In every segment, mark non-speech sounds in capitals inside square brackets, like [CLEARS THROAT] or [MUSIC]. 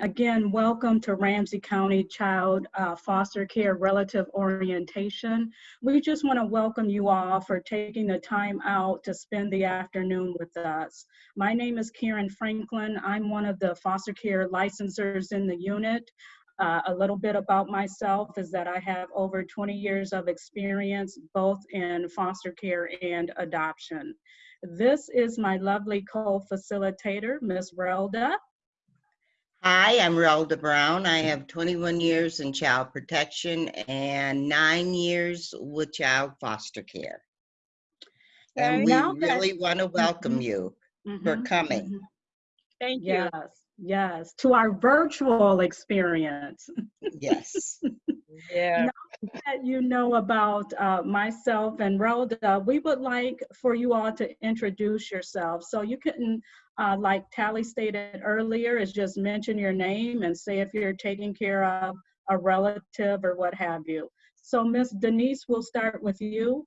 again, welcome to Ramsey County Child uh, Foster Care Relative Orientation. We just want to welcome you all for taking the time out to spend the afternoon with us. My name is Karen Franklin. I'm one of the foster care licensors in the unit. Uh, a little bit about myself is that I have over 20 years of experience both in foster care and adoption. This is my lovely co-facilitator, Ms. Relda. Hi, I'm Relda Brown. I have 21 years in child protection and nine years with child foster care. And we Now really want to welcome you for Mhm, coming. mhm. Thank you. Yes, yes, to our virtual experience. Yes. [LAUGHS] Yeah. that you know about uh, myself and Rhoda, we would like for you all to introduce yourselves. So you can, uh, like Tally stated earlier, is just mention your name and say if you're taking care of a relative or what have you. So Miss Denise, we'll start with you.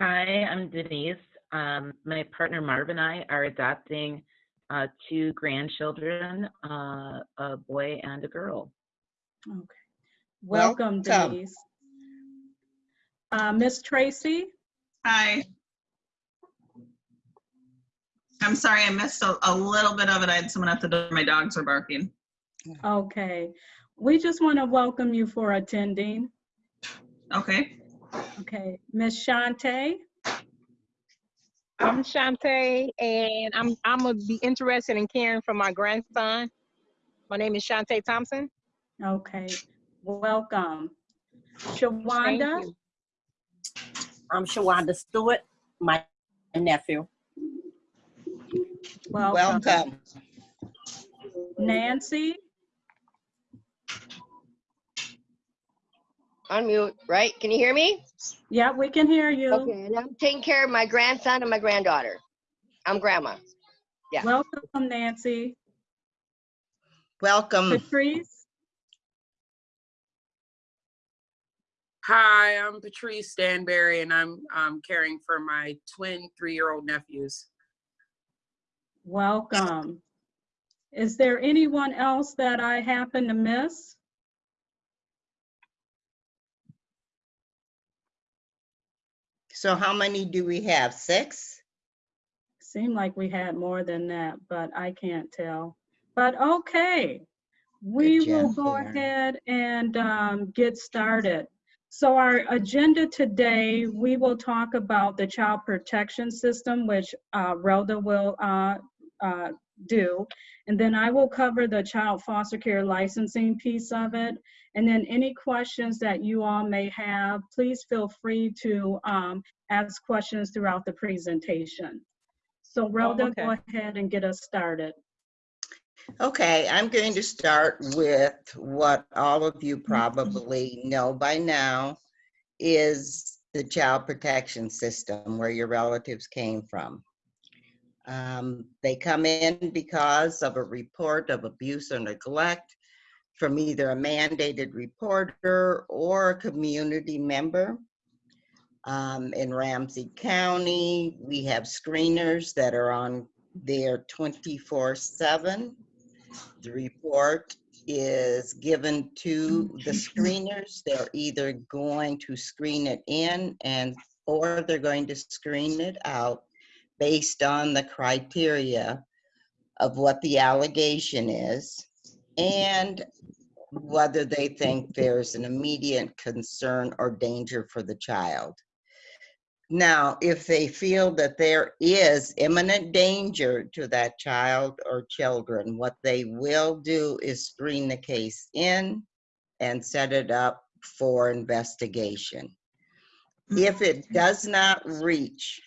Hi, I'm Denise. Um, my partner Marv and I are adopting uh, two grandchildren, uh, a boy and a girl. Okay. Welcome, Welcome. Denise. Uh, Miss Tracy? Hi. I'm sorry, I missed a, a little bit of it. I had someone at the door. My dogs are barking. Okay. We just want to welcome you for attending. Okay. Okay. Miss Shantae? I'm Shantae, and I'm I'm gonna be interested in caring for my grandson. My name is Shantae Thompson. Okay, welcome. Shawanda. I'm Shawanda Stewart, my nephew. welcome. Welcome. Nancy, Unmute, right? Can you hear me? yeah, we can hear you. Okay, and I'm taking care of my grandson and my granddaughter. I'm grandma. yeah. Welcome, Nancy. Welcome. Patrice, Hi, I'm Patrice Stanberry, and I'm um, caring for my twin three-year-old nephews. welcome. Is there anyone else that I happen to miss? So how many do we have? Six? Seemed like we had more than that, but I can't tell. But okay, we will go ahead and um, get started. So our agenda today, we will talk about the child protection system, which uh, Rhoda will uh, uh, do. And then I will cover the child foster care licensing piece of it. And then any questions that you all may have, please feel free to um, ask questions throughout the presentation. So Rhoda, go ahead and get us started. Okay, I'm going to start with what all of you probably know by now is the child protection system where your relatives came from. Um, they come in because of a report of abuse or neglect from either a mandated reporter or a community member. Um, in Ramsey County, we have screeners that are on there 24 7 the report is given to the screeners. They're either going to screen it in and, or they're going to screen it out based on the criteria of what the allegation is and whether they think there's an immediate concern or danger for the child. Now, if they feel that there is imminent danger to that child or children, what they will do is screen the case in and set it up for investigation. If it mm-hmm. does not reach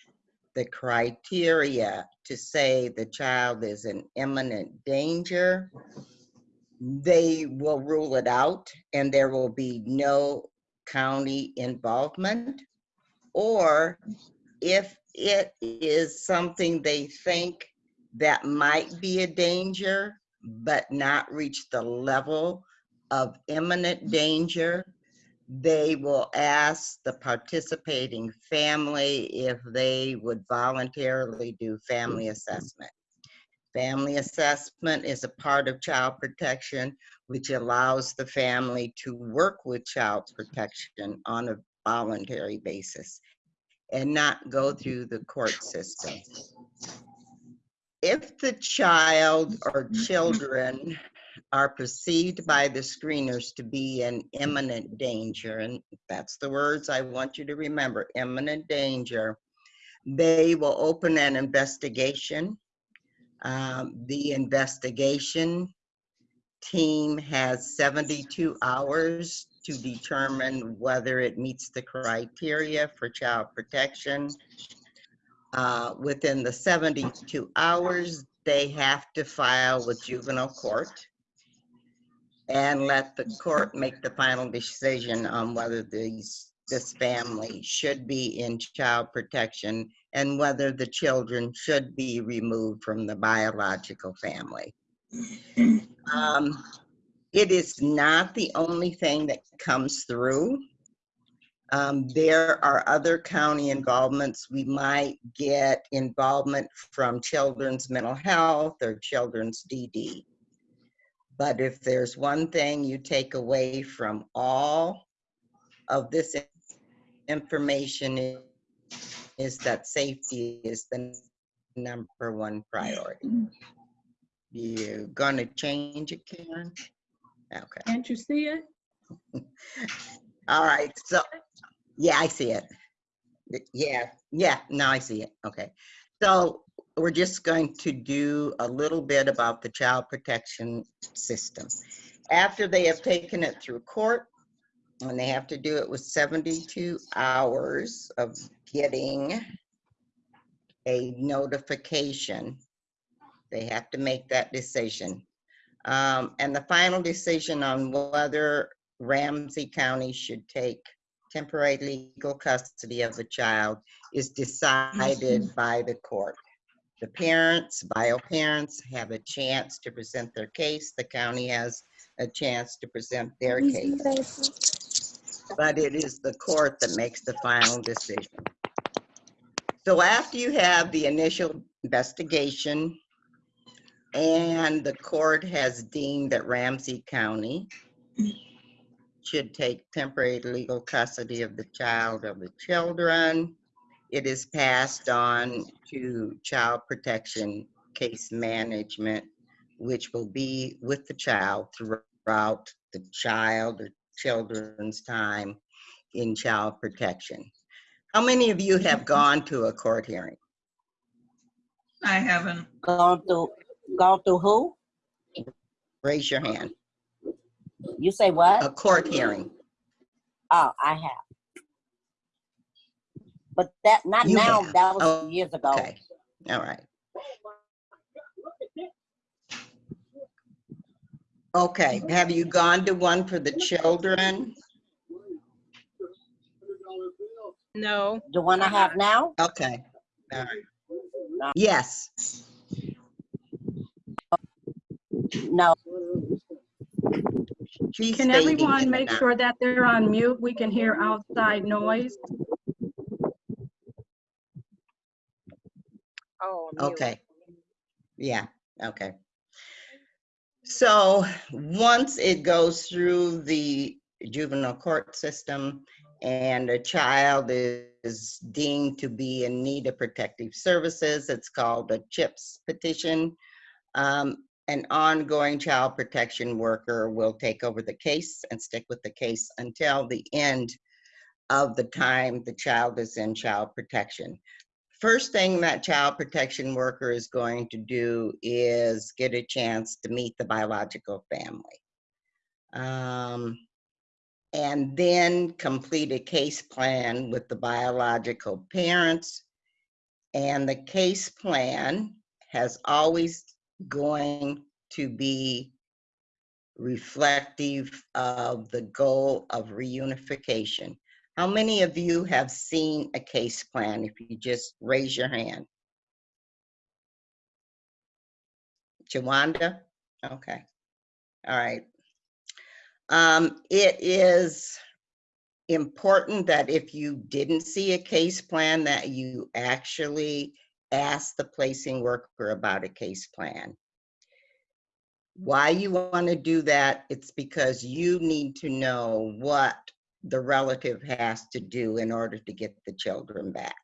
the criteria to say the child is in imminent danger, they will rule it out and there will be no county involvement. Or if it is something they think that might be a danger, but not reach the level of imminent danger, they will ask the participating family if they would voluntarily do family mm-hmm. assessment. Family assessment is a part of child protection, which allows the family to work with child protection on a voluntary basis and not go through the court system. If the child or mm-hmm. children are perceived by the screeners to be in imminent danger, and that's the words I want you to remember, imminent danger, they will open an investigation. Um, The investigation team has 72 hours to determine whether it meets the criteria for child protection. Uh, Within the 72 hours, they have to file with juvenile court and let the court make the final decision on whether these, this family should be in child protection and whether the children should be removed from the biological family. Um, It is not the only thing that comes through. Um, There are other county involvements. We might get involvement from children's mental health or children's DD. But if there's one thing you take away from all of this information is that safety is the number one priority. You gonna change it, Karen? Okay, Can't you see it? [LAUGHS] all right, so, yeah, I see it. Yeah, yeah, now I see it, okay. So we're just going to do a little bit about the child protection system. After they have taken it through court, and they have to do it with 72 hours of getting a notification, they have to make that decision. Um, And the final decision on whether Ramsey County should take temporary legal custody of the child is decided by the court. The parents, bio parents have a chance to present their case. The county has a chance to present their case. But it is the court that makes the final decision. So after you have the initial investigation and the court has deemed that Ramsey County should take temporary legal custody of the child or the children. It is passed on to child protection case management, which will be with the child throughout the child or children's time in child protection. How many of you have gone to a court hearing? I haven't. Gone to, gone through who? Raise your hand. You say what? A court hearing. Oh, I have. But that, not You now, have. that was Oh, years ago. Okay, all right. Okay, have you gone to one for the children? No, The one I have now? Okay, all right. Yes, No, she's Can everyone make now. sure that they're on mute? We can hear outside noise. Oh. mute. Okay. Yeah, okay. So, once it goes through the juvenile court system and a child is deemed to be in need of protective services, it's called a CHIPS petition. Um, An ongoing child protection worker will take over the case and stick with the case until the end of the time the child is in child protection first thing that child protection worker is going to do is get a chance to meet the biological family. Um, and then complete a case plan with the biological parents. And the case plan has always going to be reflective of the goal of reunification. How many of you have seen a case plan? If you just raise your hand. Shawanda? Okay. All right. Um, it is important that if you didn't see a case plan, that you actually ask the placing worker about a case plan. Why you want to do that, it's because you need to know what the relative has to do in order to get the children back.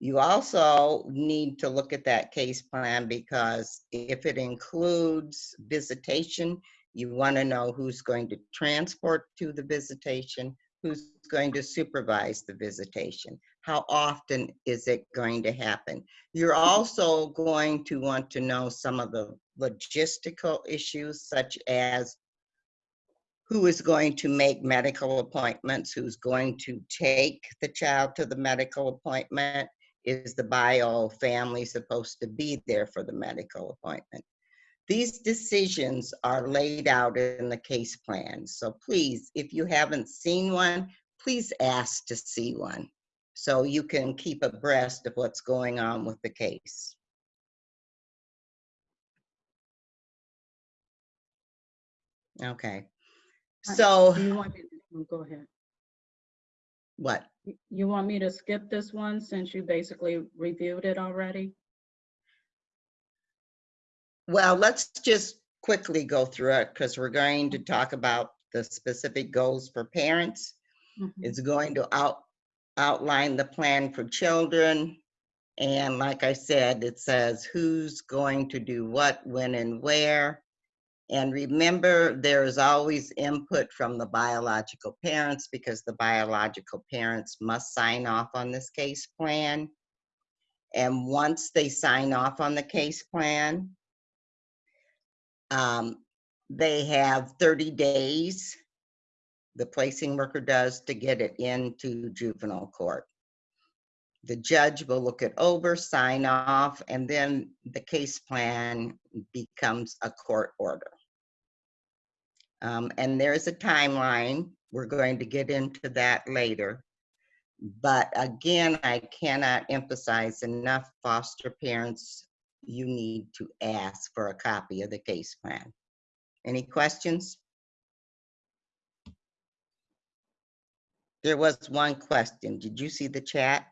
You also need to look at that case plan because if it includes visitation, you want to know who's going to transport to the visitation, who's going to supervise the visitation, how often is it going to happen. You're also going to want to know some of the logistical issues such as who is going to make medical appointments, who's going to take the child to the medical appointment, is the bio family supposed to be there for the medical appointment? These decisions are laid out in the case plan. So please, if you haven't seen one, please ask to see one so you can keep abreast of what's going on with the case. Okay. So, you want me to, go ahead. what? You- You want me to skip this one since you basically reviewed it already? Well, let's just quickly go through it because we're going to talk about the specific goals for parents. Mhm. It's going to out, outline the plan for children. And like I said, it says who's going to do what, when, and where. And remember, there is always input from the biological parents because the biological parents must sign off on this case plan. And once they sign off on the case plan, um, they have 30 days, the placing worker does, to get it into juvenile court. The judge will look it over, sign off, and then the case plan becomes a court order. Um, and there's a timeline. We're going to get into that later. But again, I cannot emphasize enough foster parents, you need to ask for a copy of the case plan. Any questions? There was one question. Did you see the chat?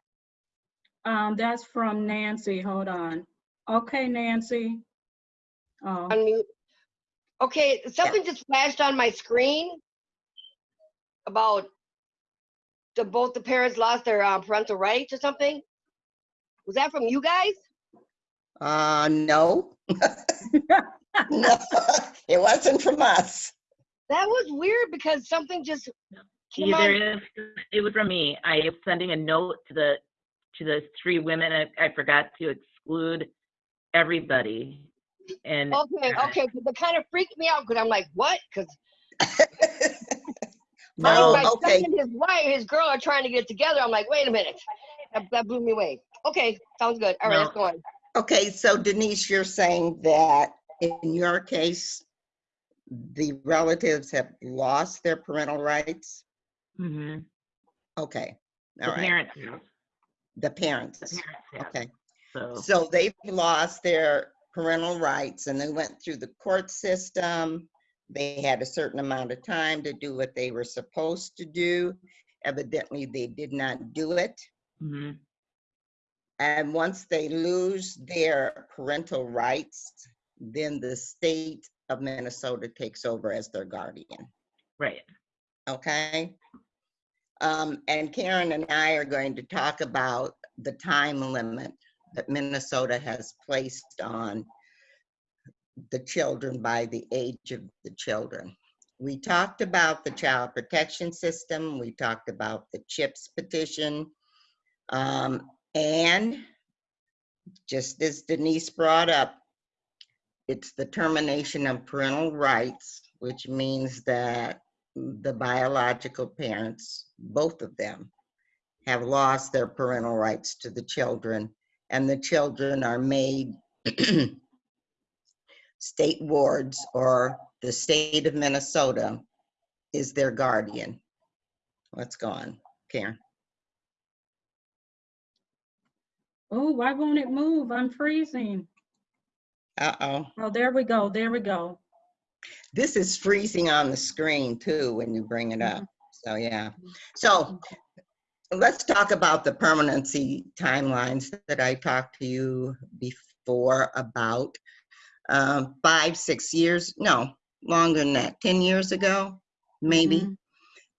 Um, that's from Nancy, hold on. Okay, Nancy. Oh, Unmute. Okay, something just flashed on my screen about the, both the parents lost their uh, parental rights or something. Was that from you guys? Uh, no. No, [LAUGHS] [LAUGHS] it wasn't from us. That was weird because something just came on. Either if it was from me, I am sending a note to the to the three women. I, I forgot to exclude everybody. And Okay, okay, 'cause it kind of freaked me out because I'm like, what? Because my, [LAUGHS] No, my son okay, and his wife, his girl are trying to get together. I'm like, wait a minute. That, that blew me away. Okay, sounds good. All right, let's go on. okay, so Denise, you're saying that in your case, the relatives have lost their parental rights? Mm-hmm. Okay, the all right, parents, the parents, the parents have, okay. so. So they've lost their parental rights and they went through the court system. They had a certain amount of time to do what they were supposed to do. Evidently, they did not do it. mhm, And once they lose their parental rights, then the state of Minnesota takes over as their guardian, Right. okay? Um, and Karen and I are going to talk about the time limit that Minnesota has placed on the children by the age of the children. We talked about the child protection system, we talked about the CHIPS petition, um, and just as Denise brought up, it's the termination of parental rights, which means that the biological parents, both of them, have lost their parental rights to the children, and the children are made [CLEARS THROAT] state wards or the state of Minnesota is their guardian. Let's go on, Karen. oh, why won't it move? I'm freezing. Uh-oh. Oh, there we go, there we go. This is freezing on the screen too when you bring it up. Mm-hmm. So, yeah. Mm-hmm. So, let's talk about the permanency timelines that I talked to you before about. Um, five, six years, no, longer than that, 10 years ago, maybe. Mhm.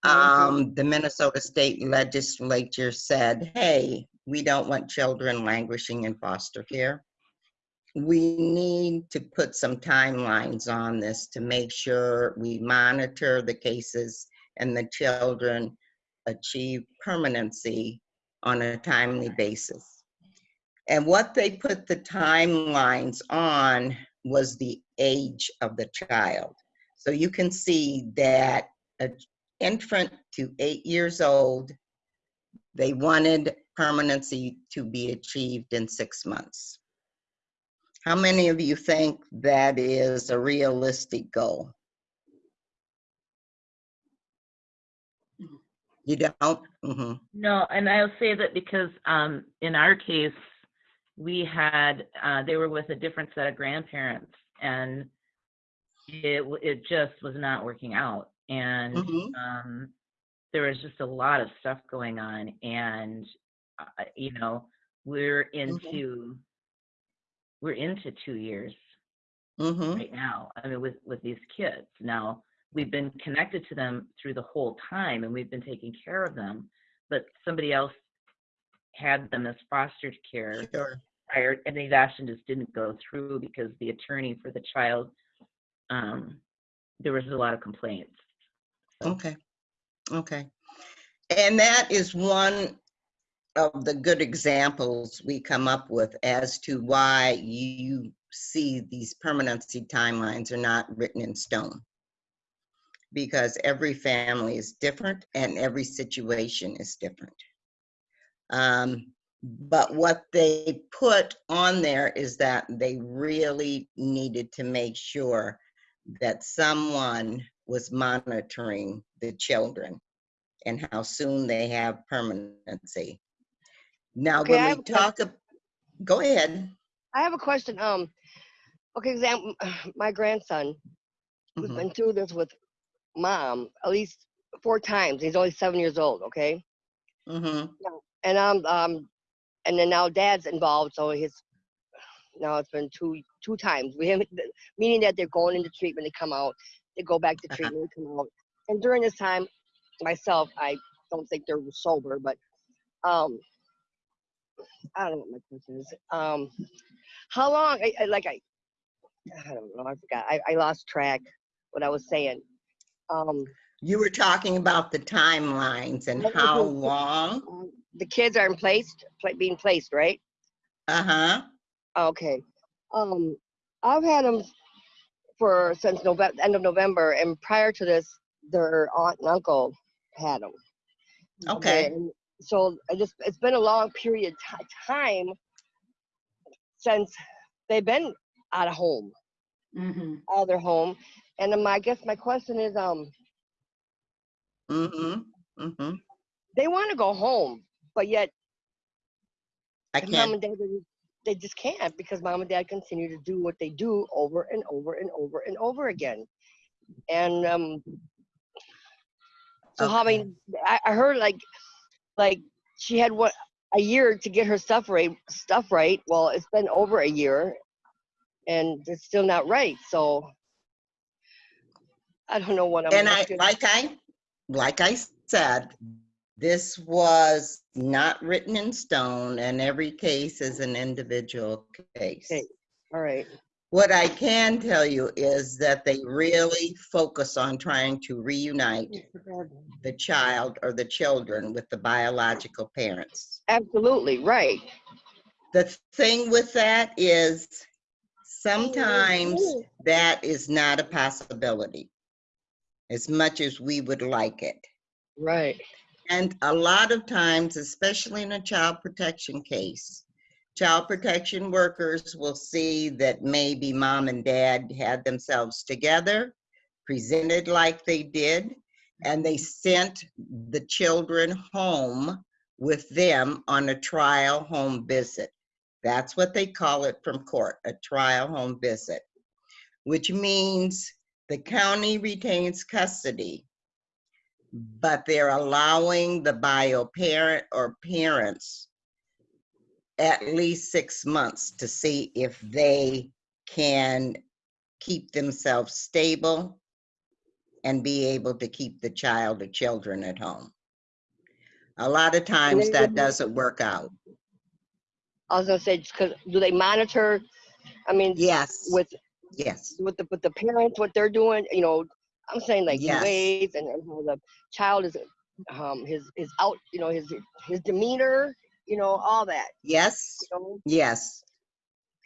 Um, the Minnesota State Legislature said, hey, we don't want children languishing in foster care. We need to put some timelines on this to make sure we monitor the cases and the children achieve permanency on a timely basis. And what they put the timelines on was the age of the child. So you can see that an infant to eight years old, they wanted permanency to be achieved in six months. How many of you think that is a realistic goal? You don't? hmm No, and I'll say that because um, in our case, we had uh, they were with a different set of grandparents, and it it just was not working out, and Mhm. um, there was just a lot of stuff going on, and uh, you know we're into we're into two years hmm right now. I mean, with with these kids now, we've been connected to them through the whole time, and we've been taking care of them. But somebody else had them as foster care Sure. prior, and the adoption just didn't go through because the attorney for the child, um, there was a lot of complaints. Okay, okay. And that is one of the good examples we come up with as to why you see these permanency timelines are not written in stone. Because every family is different and every situation is different. Um, but what they put on there is that they really needed to make sure that someone was monitoring the children and how soon they have permanency. Now, Okay, when we talk, ab- go ahead. I have a question. Um, okay, example, [CLEARS THROAT] my grandson, we've Mhm. been through this with mom at least four times. He's only seven years old. Okay, Mm-hmm. and um, um, and then now dad's involved, so his now it's been two two times. We have meaning that they're going into treatment, they come out, they go back to Uh-huh. treatment, they come out. And during this time, myself, I don't think they're sober, but um, I don't know what my question is. Um, how long? I, I like I, I don't know. I forgot. I, I lost track what I was saying. Um, You were talking about the timelines and how long. um, the kids are in place, pla being placed, right? Uh-huh. Okay. Um, I've had them for since November, end of November, and prior to this, their aunt and uncle had them. Okay. and so I just it's been a long period of ti- time since they've been out of home, Mhm. out of their home, and um, I guess my question is, um, Mm-hmm. Mm-hmm. they want to go home, but yet I can't. and dad they- just can't because mom and dad continue to do what they do over and over and over and over again and um so how Okay. many I, I heard like like she had what a year to get her stuff right stuff right well it's been over a year and it's still not right so i don't know what i'm And I, like I, like I said, this was not written in stone and every case is an individual case. Okay. all right What I can tell you is that they really focus on trying to reunite the child or the children with the biological parents. absolutely right The thing with that is oh, sometimes that is not a possibility as much as we would like it. right And a lot of times, especially in a child protection case, child protection workers will see that maybe mom and dad had themselves together, presented like they did, and they sent the children home with them on a trial home visit. That's what they call it from court, a trial home visit, which means the county retains custody but they're allowing the bio parent or parents at least six months to see if they can keep themselves stable and be able to keep the child or children at home. A lot of times that doesn't work out. I was gonna say, because do they monitor? I mean, Yes, with yes, with the with the parents, what they're doing. You know, I'm saying like Yes. ways and, and how the child is, um, his his out, you know, his his demeanor, you know, all that. yes, You know? yes.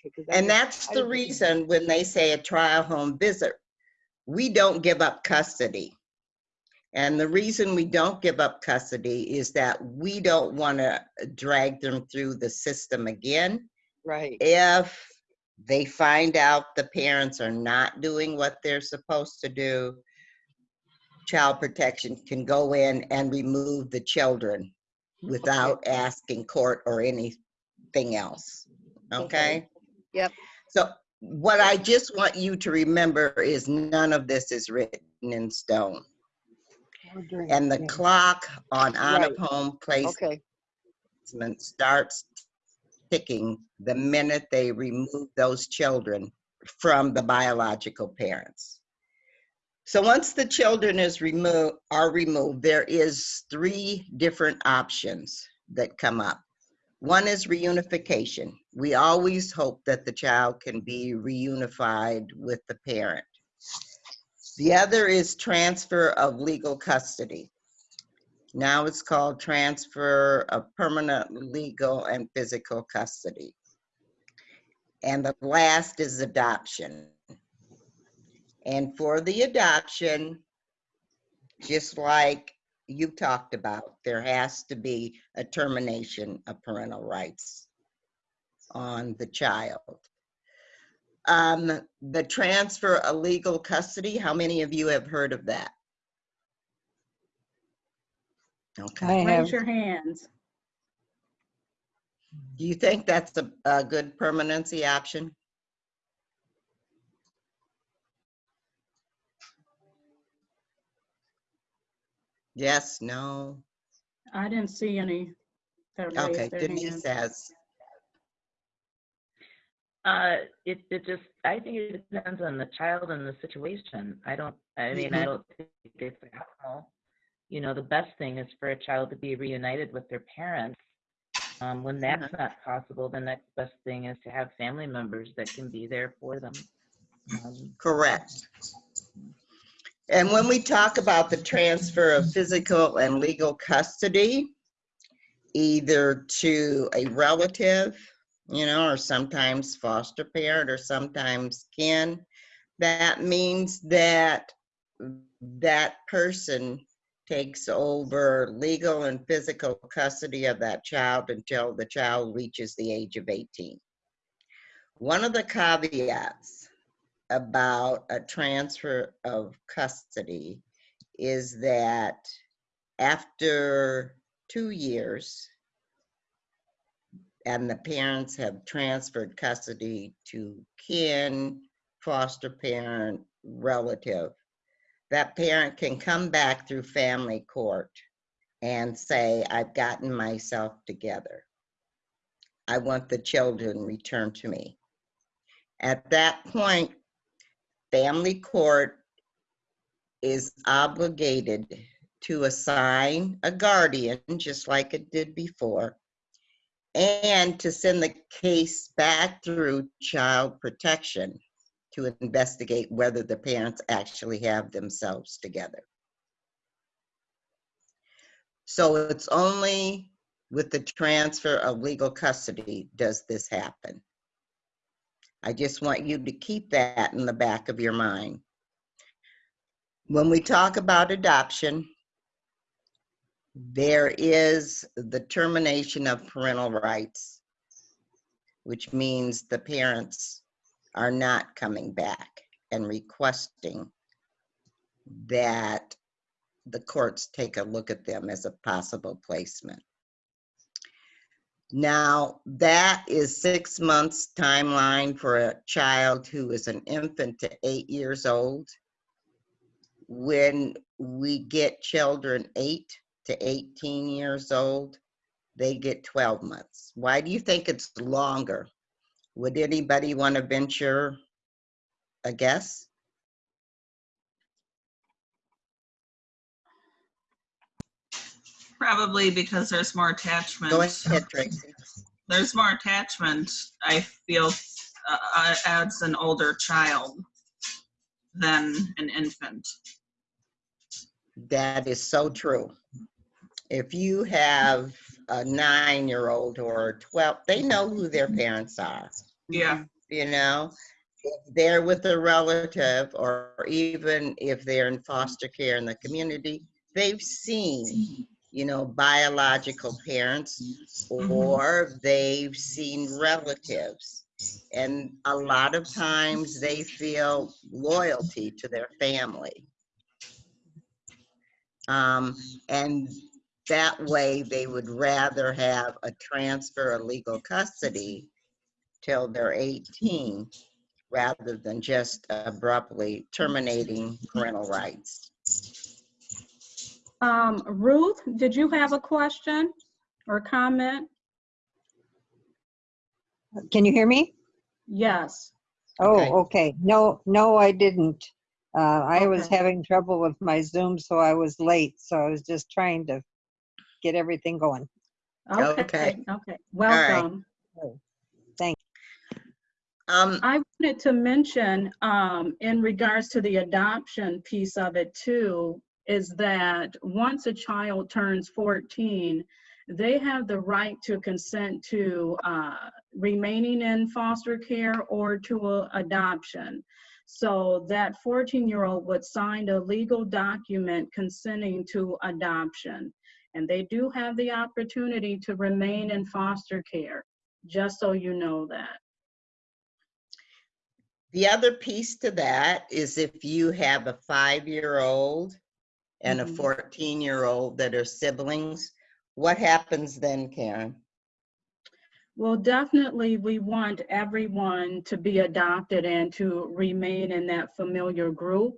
Okay, I And that's I the just- reason when they say a trial home visit, we don't give up custody. And the reason we don't give up custody is that we don't want to drag them through the system again. Right. If they find out the parents are not doing what they're supposed to do, child protection can go in and remove the children without asking court or anything else. Okay. Okay? Yep. So what I just want you to remember is none of this is written in stone. And the clock on out of home Okay. placement starts ticking the minute they remove those children from the biological parents. So once the children is removed, are removed, there is three different options that come up. One is reunification. We always hope that the child can be reunified with the parent. The other is transfer of legal custody. Now it's called transfer of permanent legal and physical custody. And the last is adoption. And for the adoption, just like you talked about, there has to be a termination of parental rights on the child. Um, the transfer of legal custody, how many of you have heard of that? Okay. Raise your hands. Do you think that's a, a good permanency option? Yes, no? I didn't see any that Okay, raised their Denise hands. says, Uh, it, it just, I think it depends on the child and the situation. I don't, I mean, I Mhm. don't think it's how, you know, the best thing is for a child to be reunited with their parents. Um, when that's not possible, the next best thing is to have family members that can be there for them. Um, correct. And when we talk about the transfer of physical and legal custody, either to a relative, you know, or sometimes foster parent or sometimes kin, that means that that person takes over legal and physical custody of that child until the child reaches the age of 18. One of the caveats about a transfer of custody is that after two years, and the parents have transferred custody to kin, foster parent, relative, that parent can come back through family court and say, I've gotten myself together. I want the children returned to me. At that point, family court is obligated to assign a guardian, just like it did before, and to send the case back through child protection to investigate whether the parents actually have themselves together. So it's only with the transfer of legal custody does this happen. I just want you to keep that in the back of your mind. When we talk about adoption, there is the termination of parental rights, which means the parents are not coming back and requesting that the courts take a look at them as a possible placement. Now, that is six months timeline for a child who is an infant to eight years old. when we get children eight to 18 years old, they get 12 months. Why do you think it's longer? Would anybody want to venture a guess? Probably because there's more attachment. Go ahead, Tracy. There's more attachment, I feel, uh, uh, as an older child than an infant. That is so true. If you have a nine-year-old or a 12, they know who their parents are. Yeah, you know if they're with a relative or even if they're in foster care in the community they've seen you know biological parents Mhm. or they've seen relatives and a lot of times they feel loyalty to their family um, and that way they would rather have a transfer of legal custody till they're 18 rather than just abruptly terminating parental rights. Um, Ruth, did you have a question or comment? Can you hear me? Yes. Oh, okay. No, no, I didn't. Uh, I was having trouble with my Zoom, so I was late. So I was just trying to get everything going. Okay. Okay, okay. Welcome. Thank Um, I wanted to mention, um, in regards to the adoption piece of it too, is that once a child turns 14, they have the right to consent to, uh, remaining in foster care or to a adoption. So that 14-year-old would sign a legal document consenting to adoption. And they do have the opportunity to remain in foster care, just so you know that. the other piece to that is if you have a five-year-old and a Mhm. 14-year-old that are siblings, what happens then, Karen? Well, definitely, we want everyone to be adopted and to remain in that familiar group.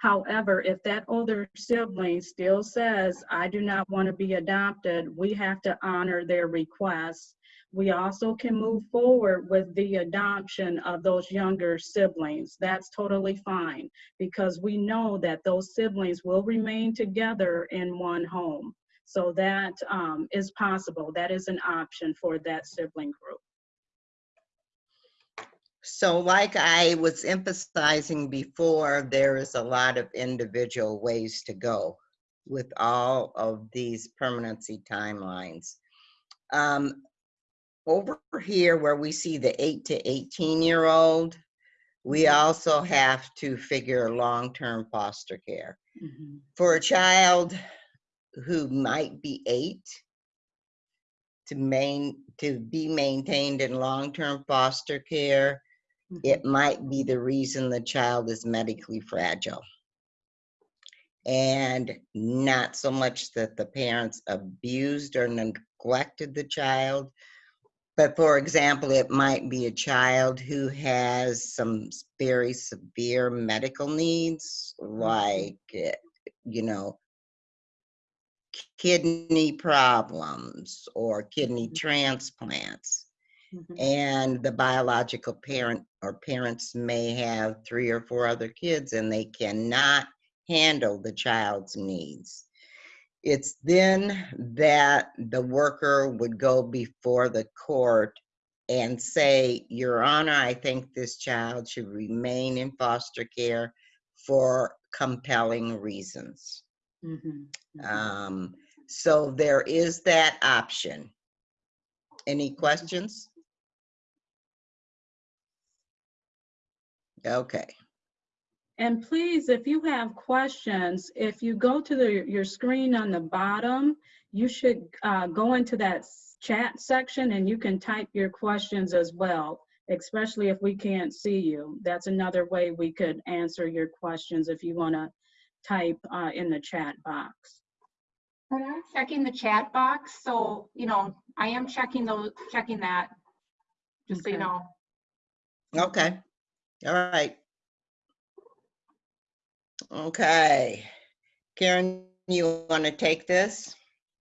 However, if that older sibling still says, I do not want to be adopted, we have to honor their request. We also can move forward with the adoption of those younger siblings. That's totally fine because we know that those siblings will remain together in one home. So that um, is possible. That is an option for that sibling group. So like I was emphasizing before, there is a lot of individual ways to go with all of these permanency timelines. Um, over here where we see the eight to 18 year old, we also have to figure long-term foster care. Mhm. For a child who might be eight, to main, to be maintained in long-term foster care, It might be the reason the child is medically fragile. And not so much that the parents abused or neglected the child, but for example, it might be a child who has some very severe medical needs, like, eh, you know, kidney problems or kidney Mhm. Mhm. and the biological parent or parents may have three or four other kids and they cannot handle the child's needs. It's then that the worker would go before the court and say, Your Honor, I think this child should remain in foster care for compelling reasons. Mhm. Mhm. Um, so there is that option. Any questions? Okay, And please, if you have questions, if you go to the, your screen on the bottom, you should uh, go into that chat section and you can type your questions as well, especially if we can't see you. That's another way we could answer your questions if you want to type uh, in the chat box. And I'm checking the chat box, so, you know, I am checking those, checking that, just so you know. okay, all right. Okay. Karen, you want to take this?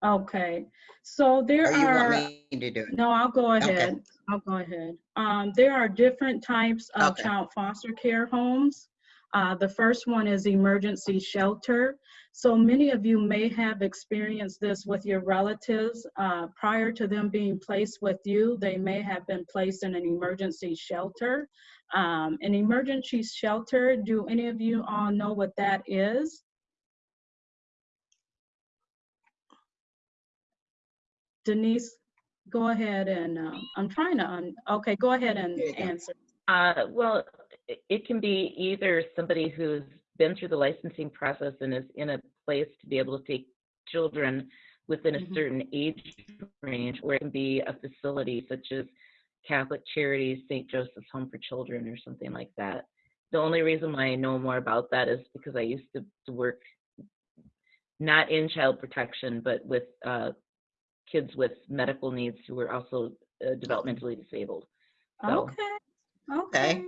Okay, so there Or you want are, me to do it? no, I'll go ahead. Okay. I'll go ahead. Um, there are different types of Okay. child foster care homes. Uh, the first one is emergency shelter. So many of you may have experienced this with your relatives. Uh, prior to them being placed with you, they may have been placed in an emergency shelter. Um, an emergency shelter, do any of you all know what that is? Denise, go ahead and, um, I'm trying to, un- okay, go ahead and There you go. answer. Uh, well, it can be either somebody who's been through the licensing process and is in a place to be able to take children within a Mhm. certain age range, or it can be a facility such as Catholic Charities, St. Joseph's Home for Children, or something like that. The only reason why I know more about that is because I used to, to work not in child protection, but with uh, kids with medical needs who were also uh, developmentally disabled. So- Okay, okay.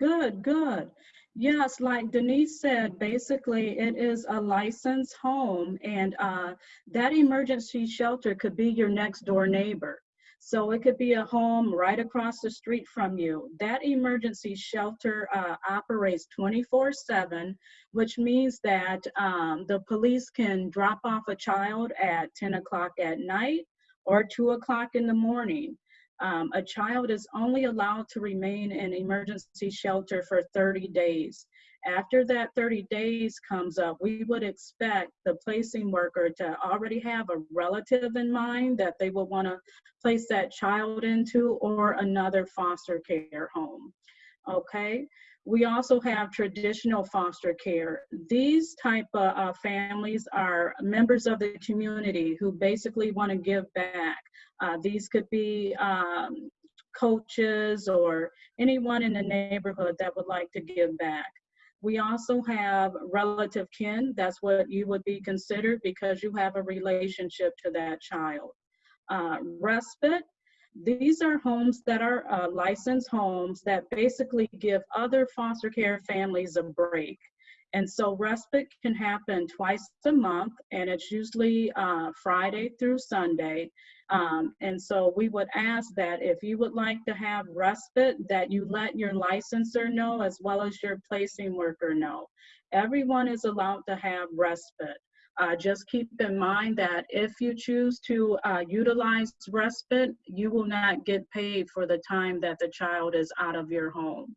Good, good. Yes, like Denise said, basically it is a licensed home and uh, that emergency shelter could be your next door neighbor. So it could be a home right across the street from you. That emergency shelter uh, operates 24 seven, which means that um, the police can drop off a child at 10 o'clock at night or two o'clock in the morning um, a child is only allowed to remain in emergency shelter for 30 days. After that 30 days comes up, we would expect the placing worker to already have a relative in mind that they will want to place that child into or another foster care home. Okay. We also have traditional foster care. These type of uh, families are members of the community who basically want to give back. Uh, these could be um, coaches or anyone in the neighborhood that would like to give back. We also have relative kin. That's what you would be considered because you have a relationship to that child. Uh, respite. These are homes that are uh, licensed homes that basically give other foster care families a break. And so respite can happen twice a month, and it's usually uh, Friday through Sunday. Um, and so we would ask that if you would like to have respite, that you let your licensor know as well as your placing worker know. Everyone is allowed to have respite. Uh, just keep in mind that if you choose to uh, utilize respite, you will not get paid for the time that the child is out of your home.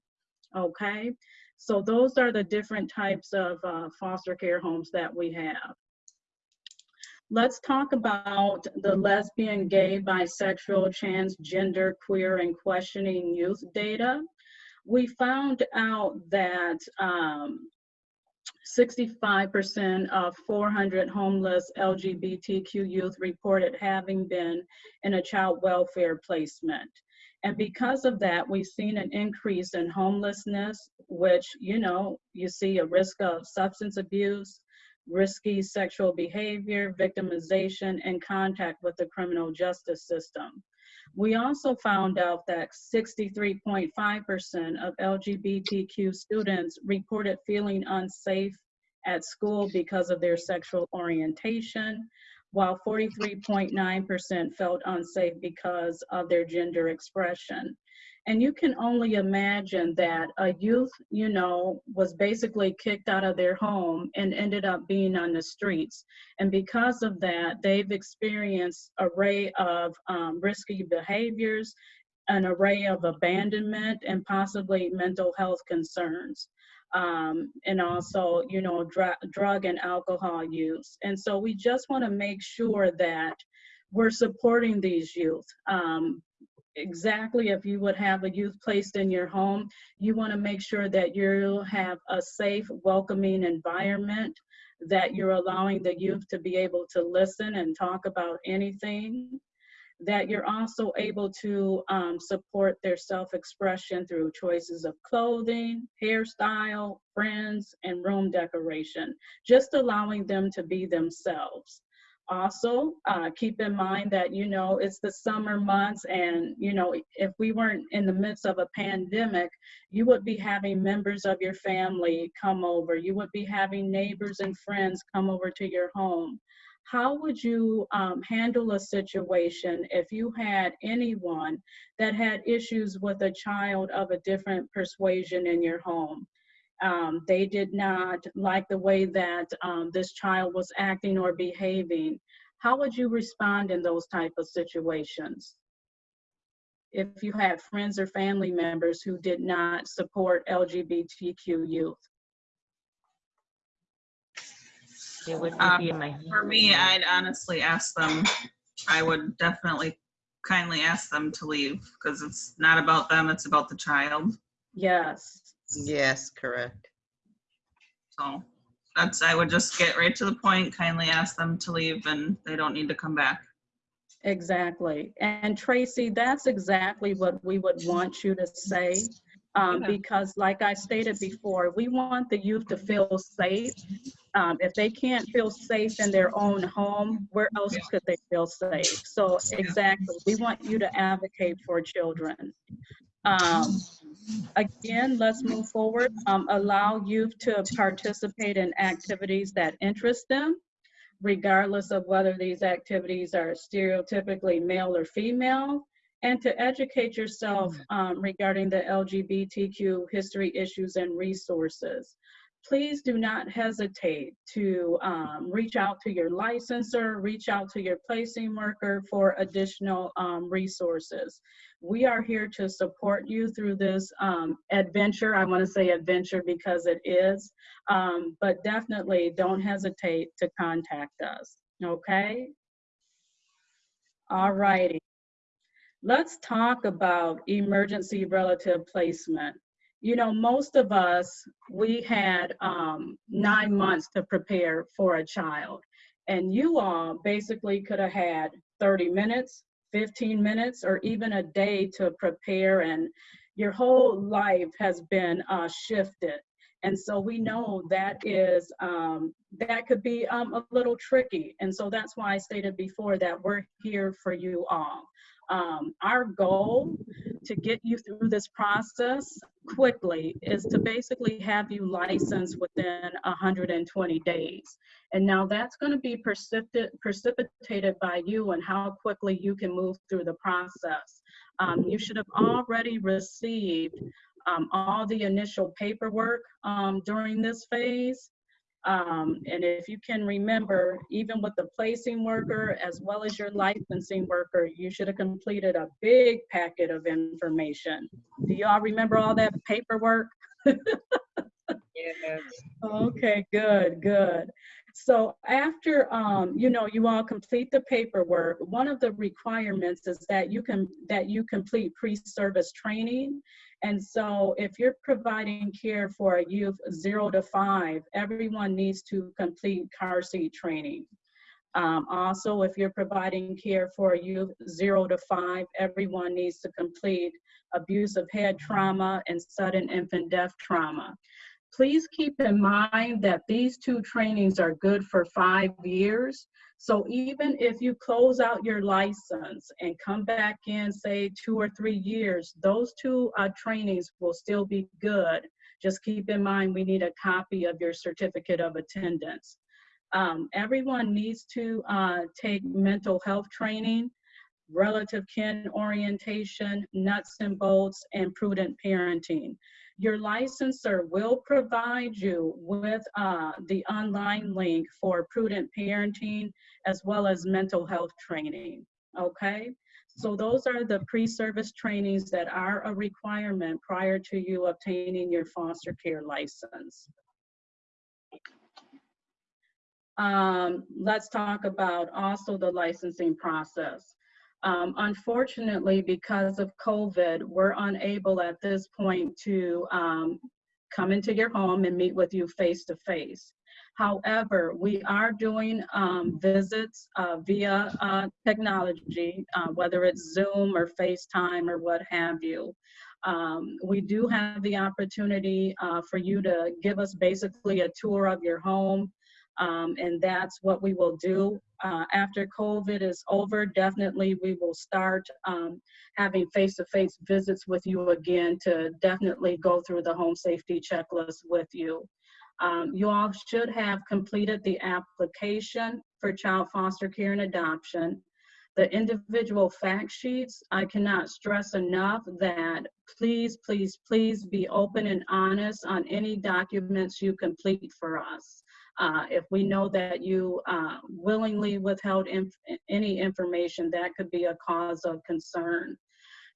Okay? So those are the different types of uh, foster care homes that we have. Let's talk about the lesbian, gay, bisexual, transgender, queer, and questioning youth data. We found out that um, 65% of 400 homeless LGBTQ youth reported having been in a child welfare placement. And because of that, we've seen an increase in homelessness, which, you know, you see a risk of substance abuse, risky sexual behavior, victimization, and contact with the criminal justice system. We also found out that 63.5% of LGBTQ students reported feeling unsafe at school because of their sexual orientation, while 43.9% felt unsafe because of their gender expression. And you can only imagine that a youth, you know, was basically kicked out of their home and ended up being on the streets. And because of that, they've experienced array of um, risky behaviors, an array of abandonment, and possibly mental health concerns. Um, and also, you know, dr drug and alcohol use. And so we just want to make sure that we're supporting these youth. Um, exactly if you would have a youth placed in your home, you want to make sure that you have a safe, welcoming environment, that you're allowing the youth to be able to listen and talk about anything, that you're also able to um, support their self-expression through choices of clothing, hairstyle, friends, and room decoration, just allowing them to be themselves. Also, uh, keep in mind that, you know, it's the summer months and, you know, if we weren't in the midst of a pandemic, you would be having members of your family come over. You would be having neighbors and friends come over to your home. How would you um, handle a situation if you had anyone that had issues with a child of a different persuasion in your home? um, they did not like the way that um, this child was acting or behaving. How would you respond in those type of situations? If you had friends or family members who did not support LGBTQ youth? It would Um, be in my. For me, I'd honestly ask them, I would definitely kindly ask them to leave because it's not about them, it's about the child. Yes. Yes, correct. So that's, I would just get right to the point, kindly ask them to leave and they don't need to come back. Exactly. And Tracy, that's exactly what we would want you to say. Um, because like I stated before, we want the youth to feel safe. Um, if they can't feel safe in their own home, where else could they feel safe? So exactly, we want you to advocate for children. Um, again, let's move forward. Um, allow youth to participate in activities that interest them regardless of whether these activities are stereotypically male or female, and to educate yourself um, regarding the LGBTQ history issues and resources. Please do not hesitate to um, reach out to your licensor, reach out to your placing worker for additional um, resources. We are here to support you through this um, adventure. I want to say adventure because it is, um, but definitely don't hesitate to contact us, okay? All righty. Let's talk about emergency relative placement. You know, most of us, we had um, nine months to prepare for a child. And you all basically could have had 30 minutes, 15 minutes, or even a day to prepare and your whole life has been uh, shifted. And so we know that is, um, that could be um, a little tricky. And so that's why I stated before that we're here for you all. Um, our goal to get you through this process quickly is to basically have you licensed within 120 days. And now that's going to be precipit- precipitated by you and how quickly you can move through the process. Um, you should have already received um, all the initial paperwork um, during this phase. Um, and if you can remember, even with the placing worker as well as your licensing worker, you should have completed a big packet of information. Do y'all remember all that paperwork? Yes. Okay, good, good. So after, um, you know, you all complete the paperwork, one of the requirements is that you can, that you complete pre-service training. And so if you're providing care for a youth zero to five, everyone needs to complete car seat training. Um, also, if you're providing care for a youth zero to five, everyone needs to complete abusive head trauma and sudden infant death trauma. Please keep in mind that these two trainings are good for five years. So even if you close out your license and come back in, say, two or three years, those two uh, trainings will still be good. Just keep in mind, we need a copy of your certificate of attendance. Um, everyone needs to uh, take mental health training, relative kin orientation, nuts and bolts, and prudent parenting. Your licensor will provide you with uh, the online link for prudent parenting as well as mental health training, okay? So those are the pre-service trainings that are a requirement prior to you obtaining your foster care license. Um, let's talk about also the licensing process. Um, unfortunately, because of COVID, we're unable at this point to um, come into your home and meet with you face to face. However, we are doing um, visits uh, via uh, technology, uh, whether it's Zoom or FaceTime or what have you. Um, we do have the opportunity uh, for you to give us basically a tour of your home, Um, and that's what we will do. Uh, after COVID is over, definitely we will start um, having face-to-face visits with you again to definitely go through the home safety checklist with you. Um, you all should have completed the application for child foster care and adoption. The individual fact sheets, I cannot stress enough that please, please, please be open and honest on any documents you complete for us. Uh, if we know that you uh, willingly withheld inf any information, that could be a cause of concern.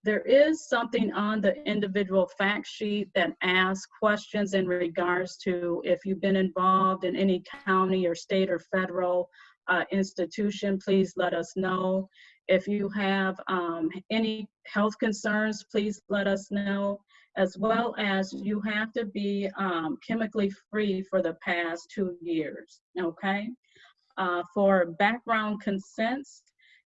There is something on the individual fact sheet that asks questions in regards to if you've been involved in any county or state or federal uh, institution, please let us know. If you have um, any health concerns, please let us know, as well as you have to be um, chemically free for the past two years, okay? Uh, for background consents,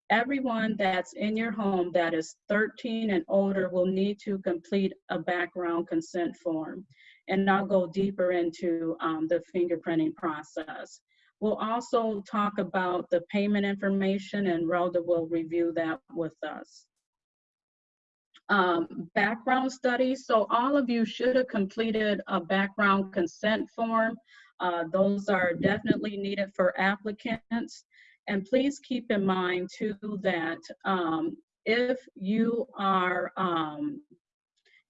everyone that's in your home that is 13 and older will need to complete a background consent form. And I'll go deeper into um, the fingerprinting process. We'll also talk about the payment information and Rhoda will review that with us. Um, background studies, so all of you should have completed a background consent form. Uh, those are definitely needed for applicants. And please keep in mind too that um, if you are, um,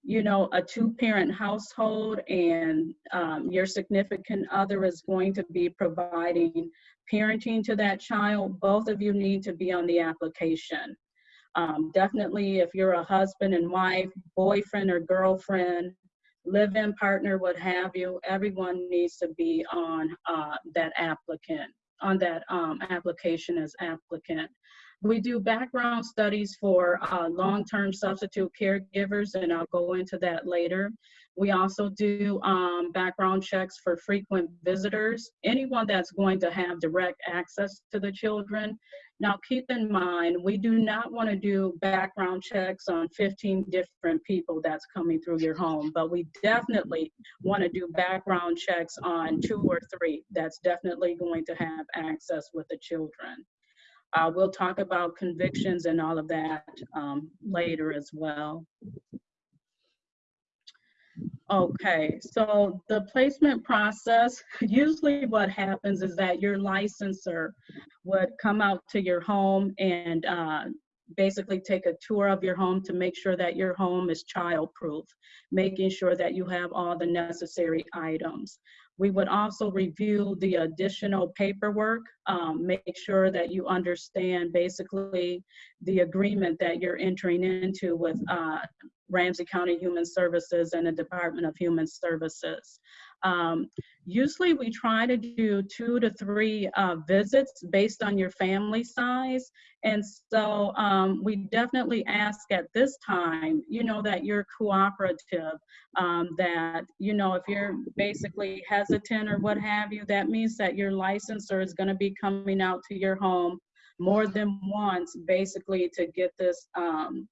you know, a two-parent household and um, your significant other is going to be providing parenting to that child, both of you need to be on the application. Um, definitely, if you're a husband and wife, boyfriend or girlfriend, live-in partner, what have you, everyone needs to be on uh, that applicant on that um, application as applicant. We do background studies for uh, long-term substitute caregivers, and I'll go into that later. We also do um, background checks for frequent visitors, anyone that's going to have direct access to the children. Now, keep in mind, we do not want to do background checks on 15 different people that's coming through your home, but we definitely want to do background checks on two or three that's definitely going to have access with the children. Uh, we'll talk about convictions and all of that um, later as well. Okay, so the placement process, usually what happens is that your licensor would come out to your home and uh, basically take a tour of your home to make sure that your home is child-proof, making sure that you have all the necessary items. We would also review the additional paperwork, um, make sure that you understand basically the agreement that you're entering into with uh, Ramsey County Human Services and the Department of Human Services. Um, usually we try to do two to three uh, visits based on your family size. And so um, we definitely ask at this time, you know, that you're cooperative, um, that, you know, if you're basically hesitant or what have you, that means that your licensor is gonna be coming out to your home more than once, basically to get this um,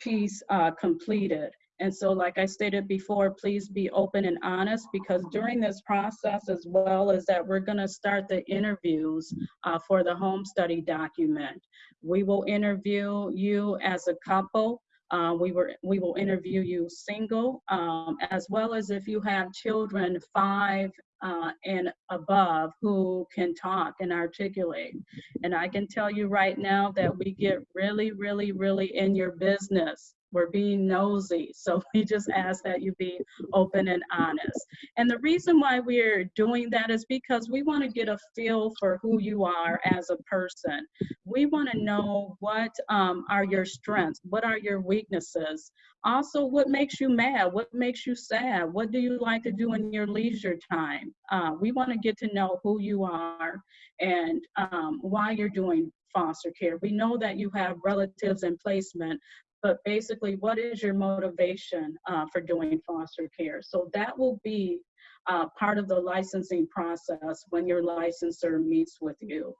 piece uh, completed. And so, like I stated before, please be open and honest because during this process, as well as that, we're going to start the interviews uh, for the home study document. We will interview you as a couple. Uh, we, were, we will interview you single, um, as well as if you have children five uh, and above who can talk and articulate. And I can tell you right now that we get really, really, really in your business we're being nosy. [LAUGHS] So we just ask that you be open and honest. And the reason why we're doing that is because we want to get a feel for who you are as a person. We want to know what um, are your strengths, what are your weaknesses. Also, what makes you mad? What makes you sad? What do you like to do in your leisure time? Uh, we want to get to know who you are and um, why you're doing foster care. We know that you have relatives in placement, but basically, what is your motivation uh, for doing foster care? So that will be uh, part of the licensing process when your licensor meets with you.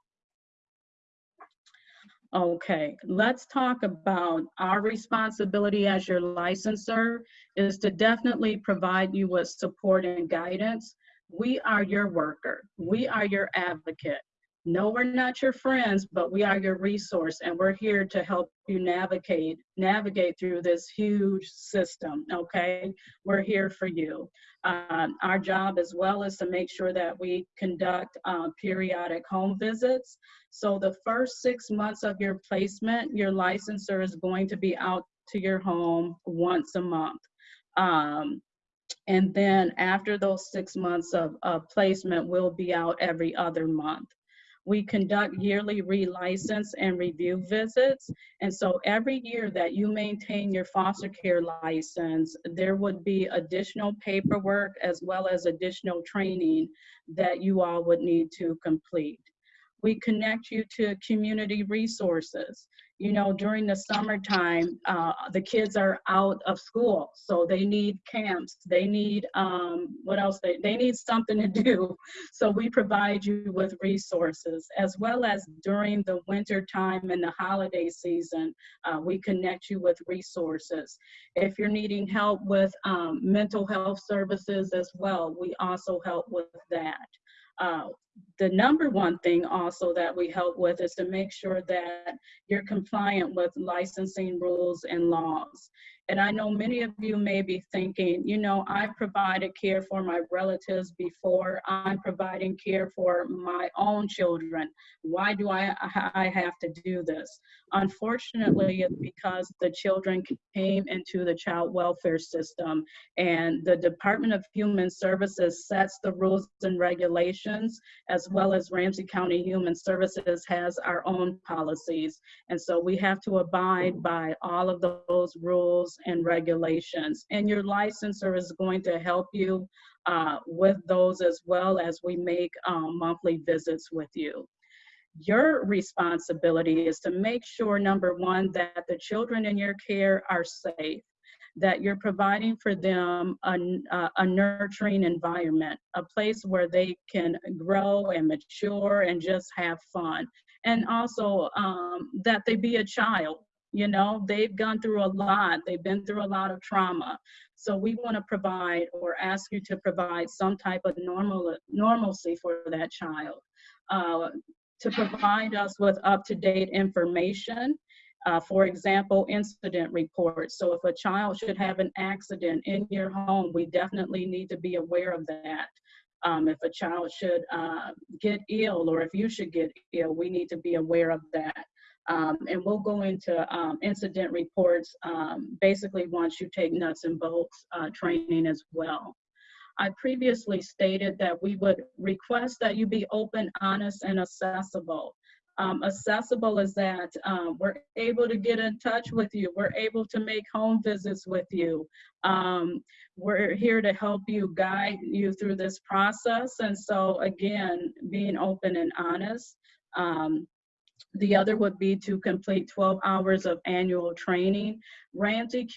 Okay, let's talk about our responsibility as your licensor is to definitely provide you with support and guidance. We are your worker. We are your advocate. No, we're not your friends, but we are your resource and we're here to help you navigate navigate through this huge system, okay? We're here for you. Um, our job as well is to make sure that we conduct uh, periodic home visits. So the first six months of your placement, your licensor is going to be out to your home once a month. Um, and then after those six months of, of placement, we'll be out every other month. We conduct yearly relicense and review visits. And so every year that you maintain your foster care license, there would be additional paperwork as well as additional training that you all would need to complete. We connect you to community resources. You know, during the summertime, uh, the kids are out of school, so they need camps. They need, um, what else? They, they need something to do. [LAUGHS] So we provide you with resources, as well as during the winter time and the holiday season, uh, we connect you with resources. If you're needing help with um, mental health services as well, we also help with that. Uh, the number one thing also that we help with is to make sure that you're compliant with licensing rules and laws. And I know many of you may be thinking, you know, I provided care for my relatives before. I'm providing care for my own children. Why do I, I have to do this? Unfortunately, it's because the children came into the child welfare system and the Department of Human Services sets the rules and regulations as well as Ramsey County Human Services has our own policies. And so we have to abide by all of those rules and regulations. And your licensor is going to help you uh, with those as well as we make um, monthly visits with you. Your responsibility is to make sure, number one, that the children in your care are safe that you're providing for them a, a, nurturing environment, a place where they can grow and mature and just have fun. And also um, that they be a child. You know, they've gone through a lot, they've been through a lot of trauma. So we want to provide or ask you to provide some type of normal normalcy for that child. Uh, to provide us with up-to-date information uh, for example, incident reports. So if a child should have an accident in your home, we definitely need to be aware of that. Um, if a child should uh, get ill or if you should get ill, we need to be aware of that. Um, and we'll go into um, incident reports um, basically once you take nuts and bolts uh, training as well. I previously stated that we would request that you be open, honest, and accessible um, accessible is that um, we're able to get in touch with you. We're able to make home visits with you. Um, we're here to help you guide you through this process. And so again, being open and honest. Um, the other would be to complete 12 hours of annual training. Ramsey,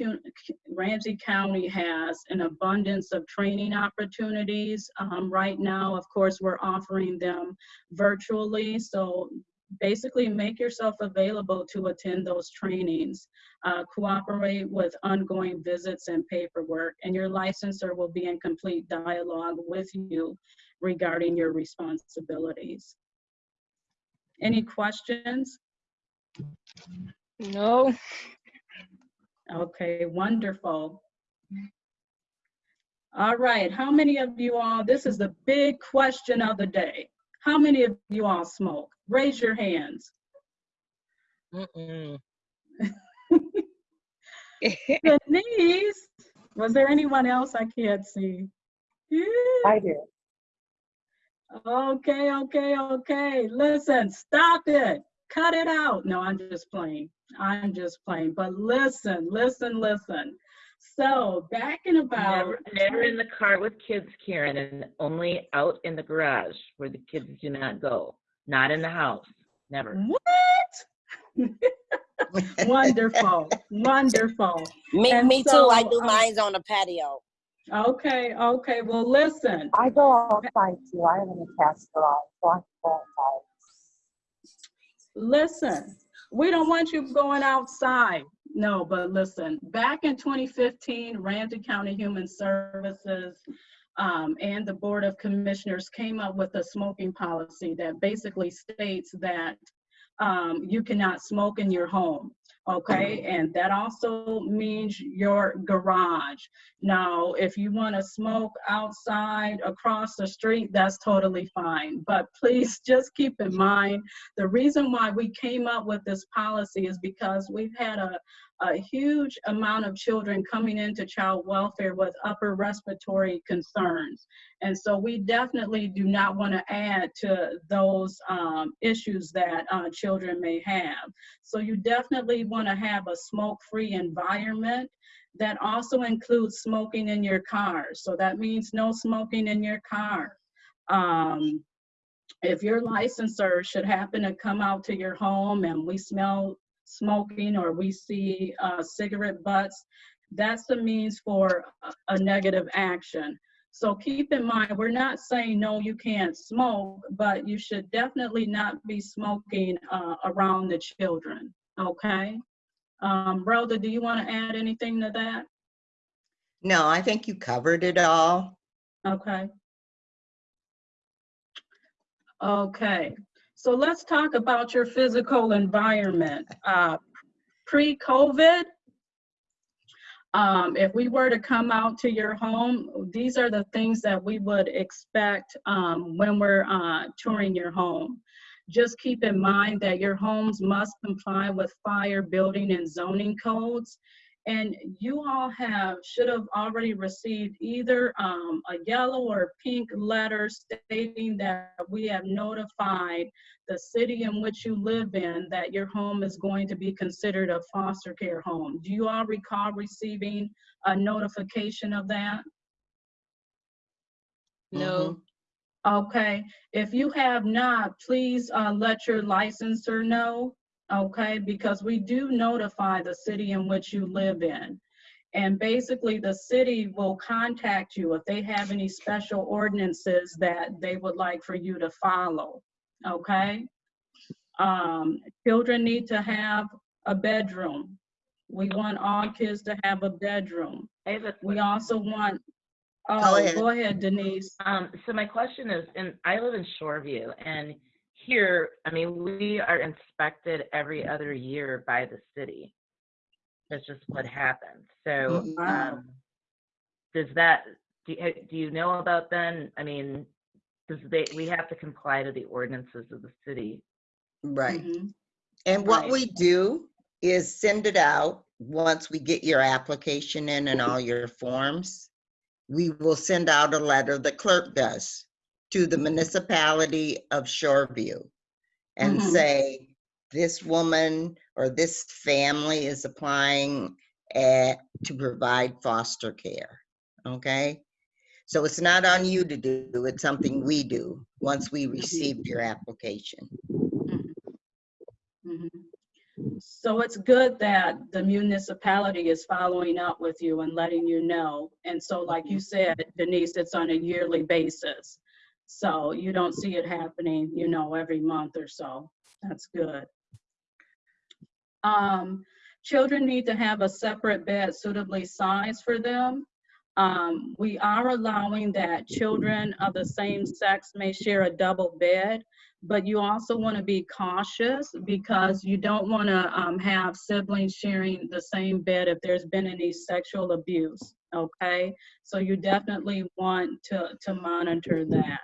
Ramsey County has an abundance of training opportunities. Um, right now, of course, we're offering them virtually. So basically make yourself available to attend those trainings. Uh, cooperate with ongoing visits and paperwork, and your licensor will be in complete dialogue with you regarding your responsibilities. Any questions? No. Okay, wonderful. All right, how many of you all, this is the big question of the day. How many of you all smoke? Raise your hands. Mm-mm. [LAUGHS] Denise, was there anyone else I can't see? I do. Okay, okay, okay. Listen, stop it. Cut it out. No, I'm just playing. I'm just playing. But listen, listen, listen. So back in about Never, never in the car with kids, Karen, and only out in the garage where the kids do not go. Not in the house. Never. what? [LAUGHS] wonderful, wonderful. Me, And me too. I do um, mines on the patio. Okay, okay. Well, listen. I go outside too. I have an attached garage, so I can go outside. Listen, we don't want you going outside. No, but listen, back in 2015, Ramsey County Human Services um, and the Board of Commissioners came up with a smoking policy that basically states that um, you cannot smoke in your home, okay? And that also means your garage. Now, if you want to smoke outside across the street, that's totally fine. But please [LAUGHS] just keep in mind, the reason why we came up with this policy is because we've had a, a huge amount of children coming into child welfare with upper respiratory concerns. And so we definitely do not want to add to those um, issues that uh, children may have. So you definitely want to have a smoke-free environment that also includes smoking in your car. So that means no smoking in your car. Um, if your licensor should happen to come out to your home and we smell smoking or we see uh, cigarette butts, that's the means for a, a negative action. So keep in mind, we're not saying, no, you can't smoke, but you should definitely not be smoking uh, around the children, okay? Um, Rhoda, do you want to add anything to that? No, I think you covered it all. Okay. Okay, so let's talk about your physical environment. Uh, Pre-COVID, um, if we were to come out to your home, these are the things that we would expect um, when we're uh, touring your home. Just keep in mind that your homes must comply with fire, building, and zoning codes. And you all have, should have already received either um, a yellow or pink letter stating that we have notified the city in which you live in that your home is going to be considered a foster care home. Do you all recall receiving a notification of that? No. Okay, if you have not, please uh, let your licensor know, okay? Because we do notify the city in which you live in. And basically, the city will contact you if they have any special ordinances that they would like for you to follow, okay? Um, Children need to have a bedroom. We want all kids to have a bedroom. We also want, Go oh, ahead. go ahead Denise. Um, so my question is, and I live in Shoreview, and here, I mean, we are inspected every other year by the city. That's just what happens. So, Wow. um, does that, do you, do you know about then? I mean, does they, we have to comply to the ordinances of the city? Right. Mhm. And what Right. we do is send it out once we get your application in and all your forms. We will send out a letter, the clerk does, to the municipality of Shoreview and Mhm. say, this woman or this family is applying eh, to provide foster care, okay? So it's not on you to do, it's something we do once we received your application. Mhm. So it's good that the municipality is following up with you and letting you know. And so like you said, Denise, it's on a yearly basis. So you don't see it happening, you know, every month or so. That's good. Um, children need to have a separate bed suitably sized for them. Um, we are allowing that children of the same sex may share a double bed, but you also want to be cautious because you don't want to um, have siblings sharing the same bed if there's been any sexual abuse. Okay, so you definitely want to to monitor that.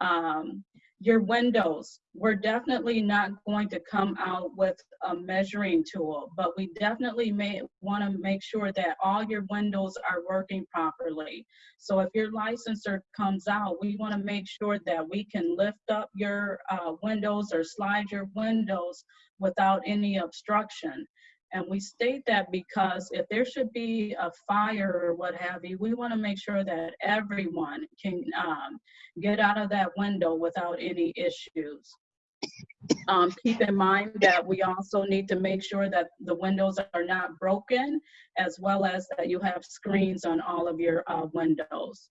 Um, your windows, we're definitely not going to come out with a measuring tool, but we definitely may want to make sure that all your windows are working properly. So if your licensor comes out, we want to make sure that we can lift up your uh, windows or slide your windows without any obstruction. And we state that because if there should be a fire or what have you, we want to make sure that everyone can um, get out of that window without any issues. Um, keep in mind that we also need to make sure that the windows are not broken, as well as that you have screens on all of your uh, windows.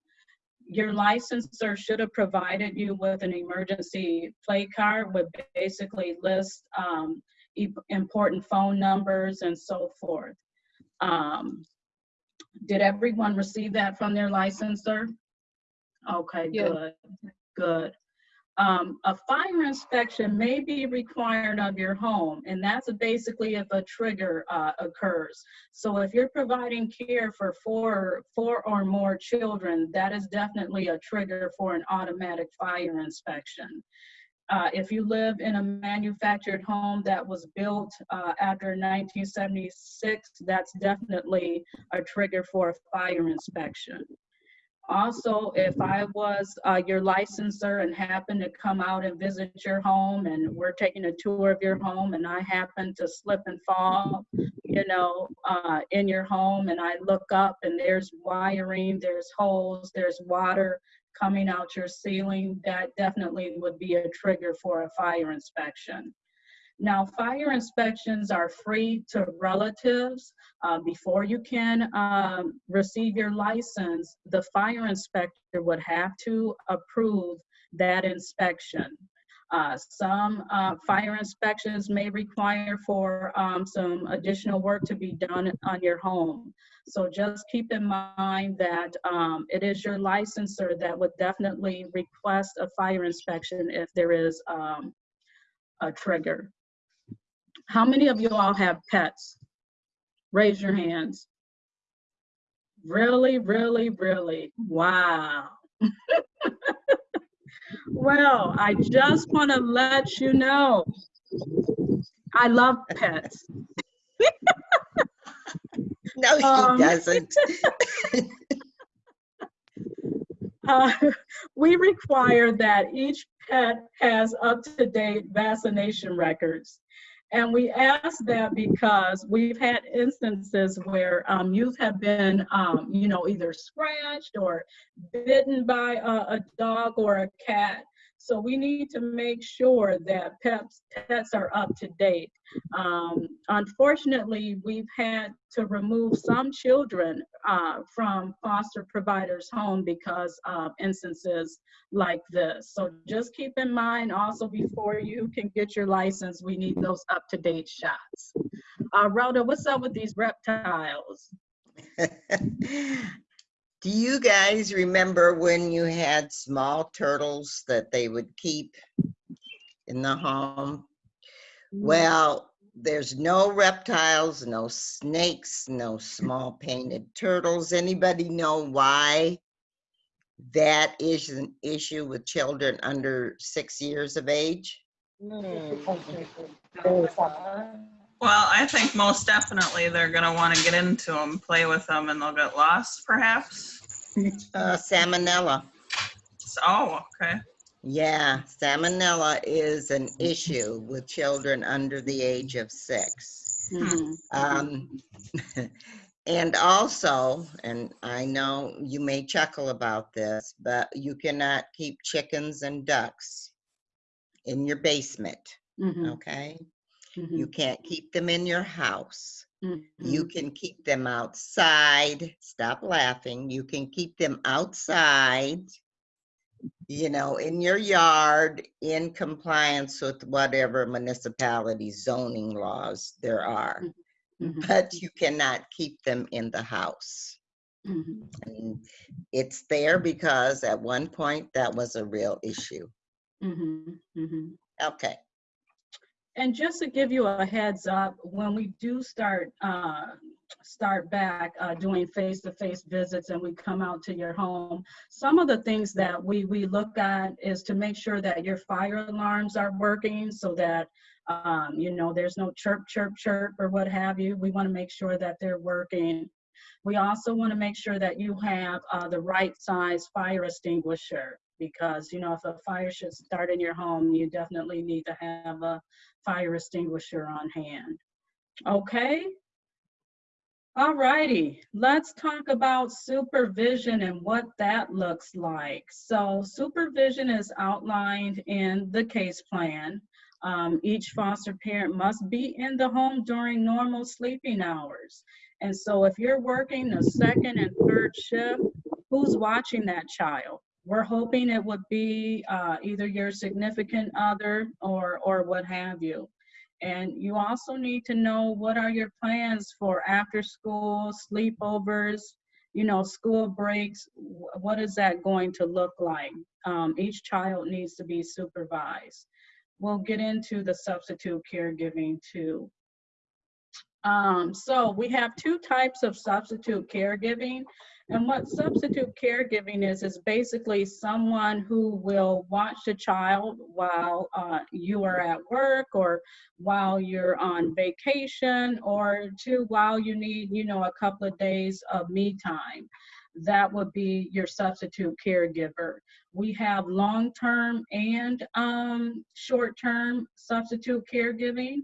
Your licensor should have provided you with an emergency play card with basically list um, important phone numbers and so forth. Um, did everyone receive that from their licensor? Okay, Yeah. good, good. Um, a fire inspection may be required of your home, and that's basically if a trigger, uh, occurs. So if you're providing care for four, four or more children, that is definitely a trigger for an automatic fire inspection. Uh, if you live in a manufactured home that was built, uh, after 1976, that's definitely a trigger for a fire inspection. Also, if I was uh, your licensor and happened to come out and visit your home and we're taking a tour of your home and I happen to slip and fall, you know, uh, in your home and I look up and there's wiring, there's holes, there's water coming out your ceiling, that definitely would be a trigger for a fire inspection. Now, fire inspections are free to relatives. Uh, Before you can um, receive your license, the fire inspector would have to approve that inspection. Uh, Some uh, fire inspections may require for um, some additional work to be done on your home. So just keep in mind that um, it is your licensor that would definitely request a fire inspection if there is um, a trigger. How many of you all have pets? Raise your hands. Really, really, really? Wow. [LAUGHS] Well, I just want to let you know, I love pets. [LAUGHS] No, she Um, doesn't. [LAUGHS] [LAUGHS] Uh, We require that each pet has up-to-date vaccination records. And we ask that because we've had instances where um, youth have been, um, you know, either scratched or bitten by a, a dog or a cat. So we need to make sure that pets, pets are up to date. Um, unfortunately, we've had to remove some children uh, from foster providers' home because of instances like this. So just keep in mind also before you can get your license, we need those up-to-date shots. Uh, Rhoda, what's up with these reptiles? [LAUGHS] Do you guys remember when you had small turtles that they would keep in the home? Mm-hmm. Well, there's no reptiles, no snakes, no small painted turtles. Anybody know why that is an issue with children under six years of age? Hmm. Well, I think most definitely they're gonna want to get into them, play with them, and they'll get lost, perhaps. Uh, salmonella. So, oh, okay. Yeah, salmonella is an issue with children under the age of six. Mhm. Um, [LAUGHS] and also, and I know you may chuckle about this, but you cannot keep chickens and ducks in your basement, Mhm, okay? Mhm, You can't keep them in your house. mhm. You can keep them outside. Stop laughing. You can keep them outside, you know, in your yard in compliance with whatever municipality zoning laws there are. Mhm, But you cannot keep them in the house. And it's there because at one point that was a real issue. Okay. And just to give you a heads up, when we do start, uh, start back uh, doing face-to-face visits and we come out to your home, some of the things that we, we look at is to make sure that your fire alarms are working so that, um, you know, there's no chirp, chirp, chirp, or what have you. We want to make sure that they're working. We also want to make sure that you have uh, the right size fire extinguisher because, you know, if a fire should start in your home, you definitely need to have a fire extinguisher on hand. Okay? All righty, let's talk about supervision and what that looks like. So supervision is outlined in the case plan. Um, each foster parent must be in the home during normal sleeping hours. And so if you're working the second and third shift, who's watching that child? We're hoping it would be uh, either your significant other or, or what have you. And you also need to know what are your plans for after school sleepovers you know, school breaks, what is that going to look like? Um, each child needs to be supervised. We'll get into the substitute caregiving too. Um, so we have two types of substitute caregiving. And what substitute caregiving is, is basically someone who will watch the child while uh, you are at work or while you're on vacation or to while you need, you know, a couple of days of me time. That would be your substitute caregiver. We have long-term and um, short-term substitute caregiving.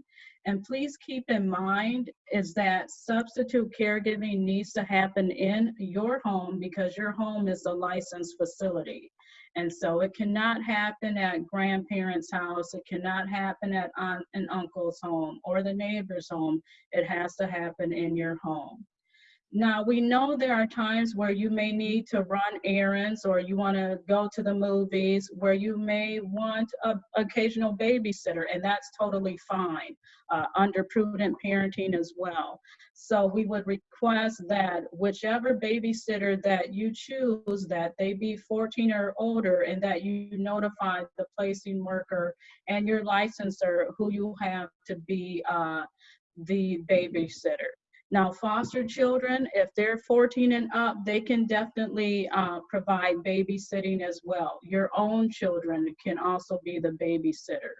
And please keep in mind is that substitute caregiving needs to happen in your home because your home is a licensed facility. And so it cannot happen at grandparents' house. It cannot happen at aunt and uncle's home or the neighbor's home. It has to happen in your home. Now, we know there are times where you may need to run errands or you want to go to the movies where you may want a occasional babysitter, and that's totally fine uh, under prudent parenting as well. So we would request that whichever babysitter that you choose, that they be 14 or older and that you notify the placing worker and your licensor who you have to be uh, the babysitter. Now, foster children, if they're 14 and up, they can definitely uh, provide babysitting as well. Your own children can also be the babysitter.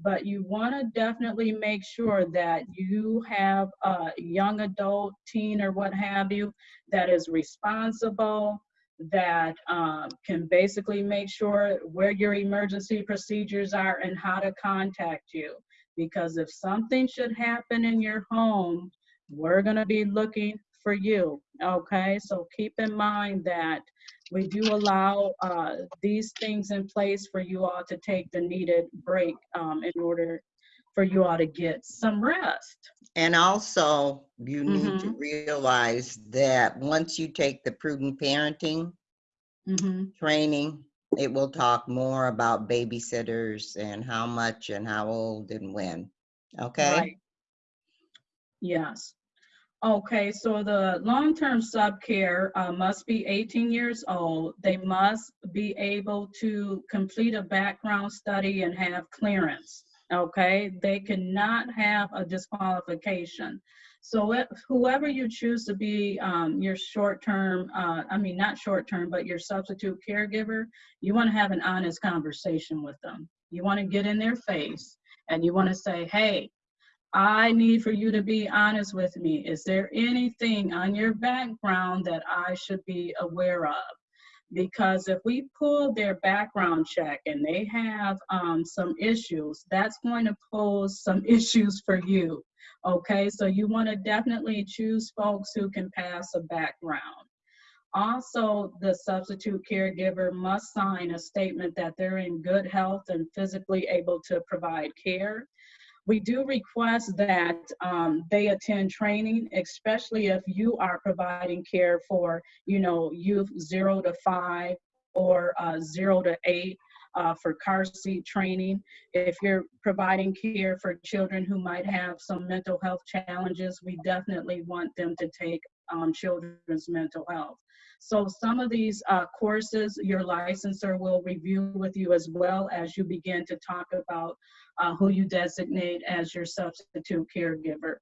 But you want to definitely make sure that you have a young adult, teen, or what have you, that is responsible, that um, can basically make sure where your emergency procedures are and how to contact you. Because if something should happen in your home, we're going to be looking for you. Okay, so keep in mind that we do allow uh, these things in place for you all to take the needed break um, in order for you all to get some rest. And also, you need to Mhm. realize that once you take the prudent parenting Mhm. training, it will talk more about babysitters and how much and how old and when. Okay? Right. Yes. Okay, so the long-term sub-care uh, must be 18 years old. They must be able to complete a background study and have clearance. Okay, they cannot have a disqualification. So if, whoever you choose to be um, your short-term, uh, I mean, not short-term, but your substitute caregiver, you want to have an honest conversation with them. You want to get in their face and you want to say, hey, I need for you to be honest with me. Is there anything on your background that I should be aware of? Because if we pull their background check and they have um, some issues, that's going to pose some [LAUGHS] issues for you. Okay, so you want to definitely choose folks who can pass a background. Also, the substitute caregiver must sign a statement that they're in good health and physically able to provide care. We do request that um, they attend training, especially if you are providing care for, you know, youth zero to five or uh, zero to eight uh, for car seat training. If you're providing care for children who might have some mental health challenges, we definitely want them to take um, children's mental health. So some of these uh, courses, your licensor will review with you as well as you begin to talk about uh, who you designate as your substitute caregiver.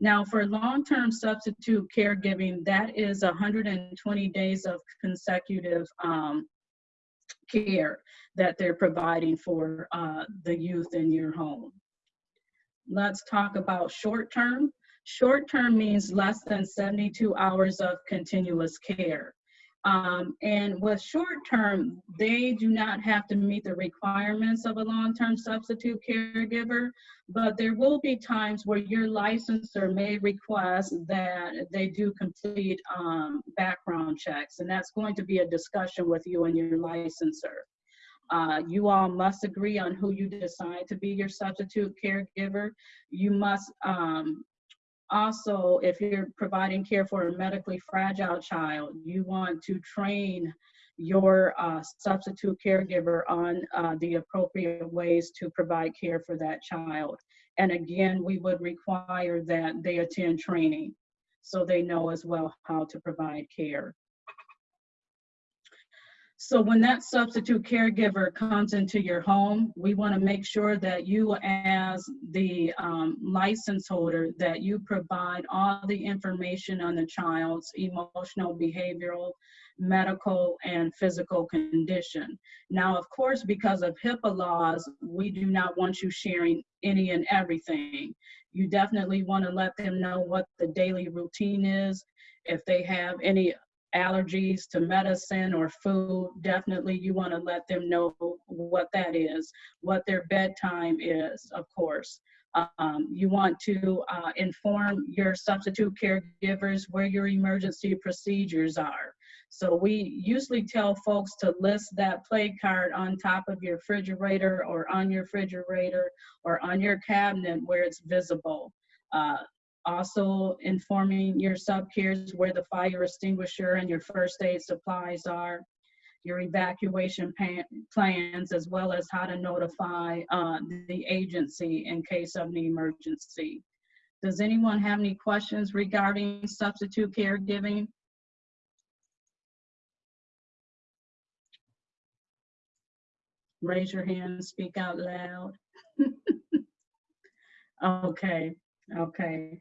Now, for long-term substitute caregiving, that is 120 days of consecutive um, care that they're providing for uh, the youth in your home. Let's talk about short-term. Short-term means less than 72 hours of continuous care. Um, and with short term, they do not have to meet the requirements of a long term substitute caregiver, but there will be times where your licensor may request that they do complete um, background checks, and that's going to be a discussion with you and your licensor. Uh, you all must agree on who you decide to be your substitute caregiver. You must um, also, if you're providing care for a medically fragile child, you want to train your uh, substitute caregiver on uh, the appropriate ways to provide care for that child. And again, we would require that they attend training. so they know as well how to provide care. So when that substitute caregiver comes into your home, we want to make sure that you as the um, license holder, that you provide all the information on the child's emotional, behavioral, medical, and physical condition. Now, of course, because of HIPAA laws, we do not want you sharing any and everything. You definitely want to let them know what the daily routine is. If they have any allergies to medicine or food, definitely you want to let them know what that is, what their bedtime is, of course. Um, you want to uh, inform your substitute caregivers where your emergency procedures are. So we usually tell folks to list that play card on top of your refrigerator or on your refrigerator or on your cabinet where it's visible. Uh, also informing your sub-cares where the fire extinguisher and your first aid supplies are, your evacuation plans, as well as how to notify uh, the agency in case of an emergency. Does anyone have any questions regarding substitute caregiving? Raise your hand, speak out loud. [LAUGHS] Okay, okay.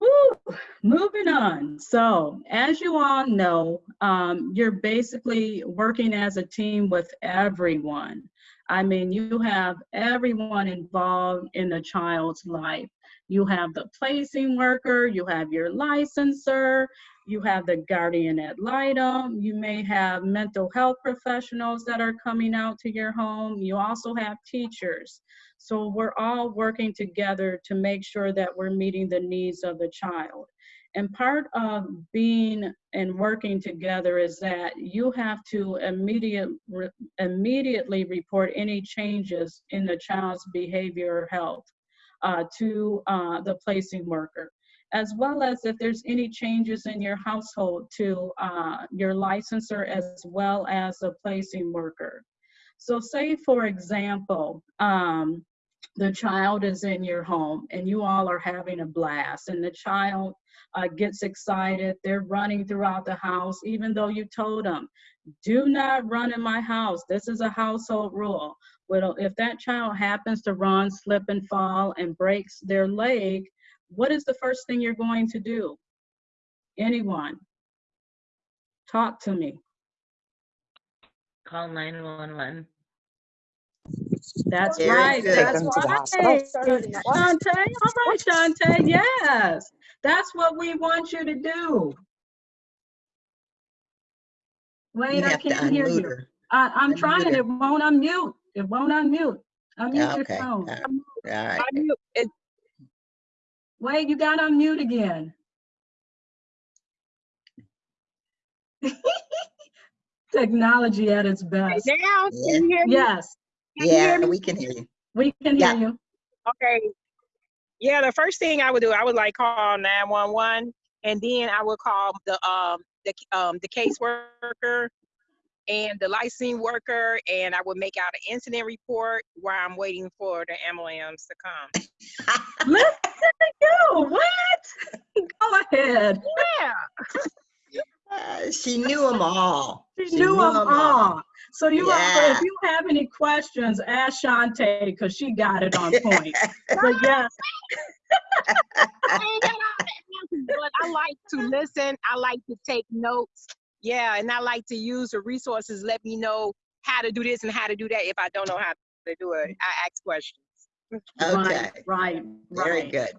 Woo, moving on. So as you all know, um, you're basically working as a team with everyone. I mean, you have everyone involved in the child's life. You have the placing worker, you have your licensor, you have the guardian ad litem, you may have mental health professionals that are coming out to your home. You also have teachers. So we're all working together to make sure that we're meeting the needs of the child. And part of being and working together is that you have to immediate, re- immediately report any changes in the child's behavior or health uh, to uh, the placing worker, as well as if there's any changes in your household to uh, your licensor as well as the placing worker. So say, for example, um, the child is in your home and you all are having a blast and the child uh, gets excited. They're running throughout the house, even though you told them, do not run in my house. This is a household rule. Well, if that child happens to run, slip and fall and breaks their leg, what is the first thing you're going to do? Anyone? Talk to me. Call 911. That's Very right. good. That's Take them to the right. hospital. Shantae, all right, Shantae, yes. That's what we want you to do. You Wait, I can't hear unmute you. her. I, I'm Unmute trying, her. it won't unmute. It won't unmute. Unmute your Okay, all phone. right, all right. I Wait, you got to unmute again. [LAUGHS] Technology at its best. now, Yeah. can you hear me? Yes, Can you hear Yeah, me? we can hear you. we can hear you. Okay. Yeah, the first thing I would do, I would like call 911 and then I would call the um the um the caseworker and the licensing worker and I would make out an incident report while I'm waiting for the ambulance to come. Listen to you, what? [LAUGHS] Go ahead. Yeah. Uh, She knew them all. She knew them 'em all. So you, have- Yeah. if you have any questions, ask Shantae because she got it on point. [LAUGHS] But yes, I ain't got all the answers, but I like to listen. I like to take notes. Yeah, and I like to use the resources. Let me know how to do this and how to do that. If I don't know how to do it, I ask questions. Okay, right, right, very right. good.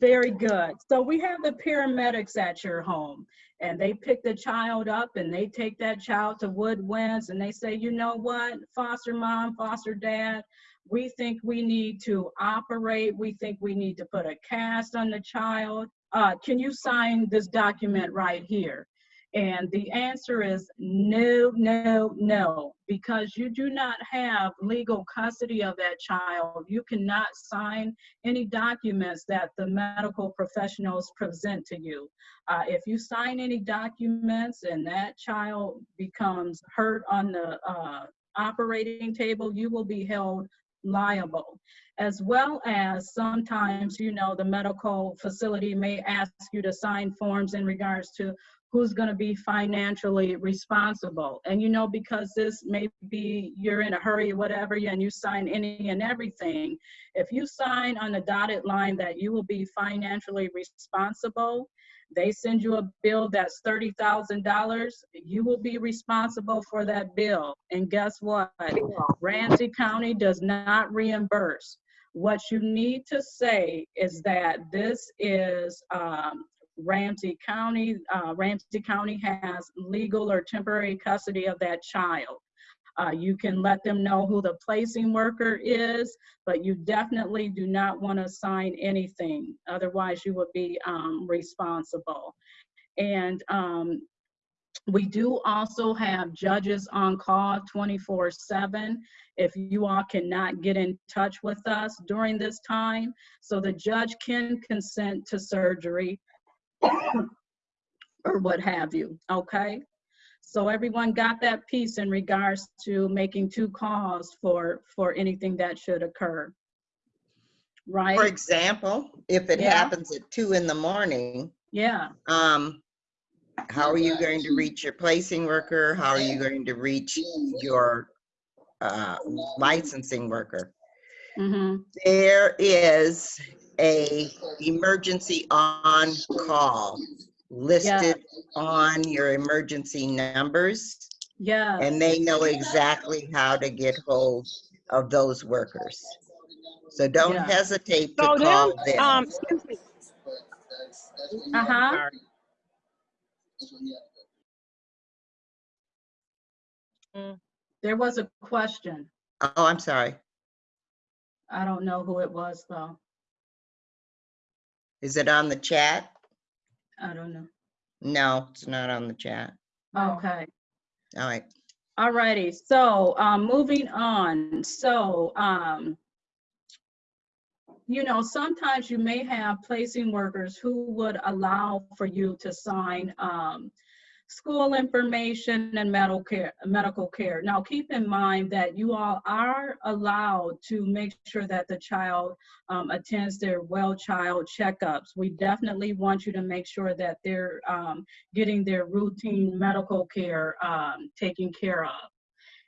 Very good. So we have the paramedics at your home and they pick the child up and they take that child to Woodwinds and they say, you know what, foster mom, foster dad, we think we need to operate. We think we need to put a cast on the child. Uh, can you sign this document right here? And the answer is no, no, no, because you do not have legal custody of that child. You cannot sign any documents that the medical professionals present to you. Uh, if you sign any documents and that child becomes hurt on the uh, operating table, you will be held liable. As well as sometimes, you know, the medical facility may ask you to sign forms in regards to who's going to be financially responsible. And you know, because this may be you're in a hurry, whatever, and you sign any and everything, if you sign on the dotted line that you will be financially responsible, they send you a bill that's $30,000, you will be responsible for that bill. And guess what? Ramsey County does not reimburse. What you need to say is that this is um, Ramsey County, uh, Ramsey County has legal or temporary custody of that child. Uh, you can let them know who the placing worker is, but you definitely do not want to sign anything. Otherwise, you would be um, responsible. And um, we do also have judges on call 24 7 if you all cannot get in touch with us during this time. So the judge can consent to surgery [COUGHS] or what have you, okay? So everyone got that piece in regards to making two calls for, for anything that should occur. Right? For example, if it Yeah. happens at two in the morning, Yeah, um, how are you going to reach your placing worker? How are you going to reach your uh, licensing worker? hmm There is a emergency on call listed on your emergency numbers, yeah, and they know exactly how to get hold of those workers. So don't Yeah. hesitate to So call them, um, excuse me. uh-huh. Sorry. There was a question. Oh, I'm sorry. I don't know who it was though. Is it on the chat? I don't know. No, it's not on the chat. Okay. All right. Alrighty, so, um, moving on, so, um, you know, sometimes you may have placing workers who would allow for you to sign, um, school information and medical care, medical care. Now, keep in mind that you all are allowed to make sure that the child, um, attends their well child checkups. We definitely want you to make sure that they're, um, getting their routine medical care um, taken care of.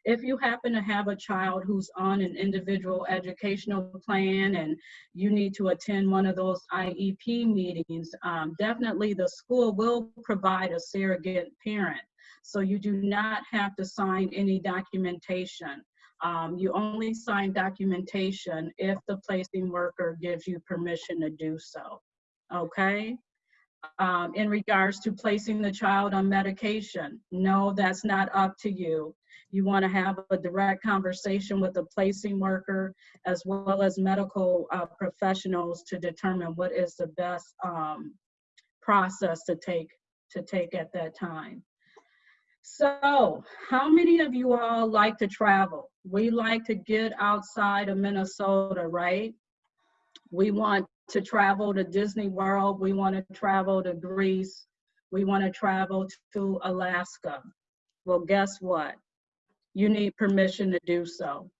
If you happen to have a child who's on an individual educational plan and you need to attend one of those IEP meetings, um, definitely the school will provide a surrogate parent. So you do not have to sign any documentation. Um, you only sign documentation if the placing worker gives you permission to do so. Okay? um, in regards to placing the child on medication. No, that's not up to you. You want to have a direct conversation with the placing worker as well as medical uh, professionals to determine what is the best um, process to take to take at that time. So, how many of you all like to travel? We like to get outside of Minnesota, right? We want to travel to Disney World. We want to travel to Greece. We want to travel to Alaska. Well, guess what? You need permission to do so.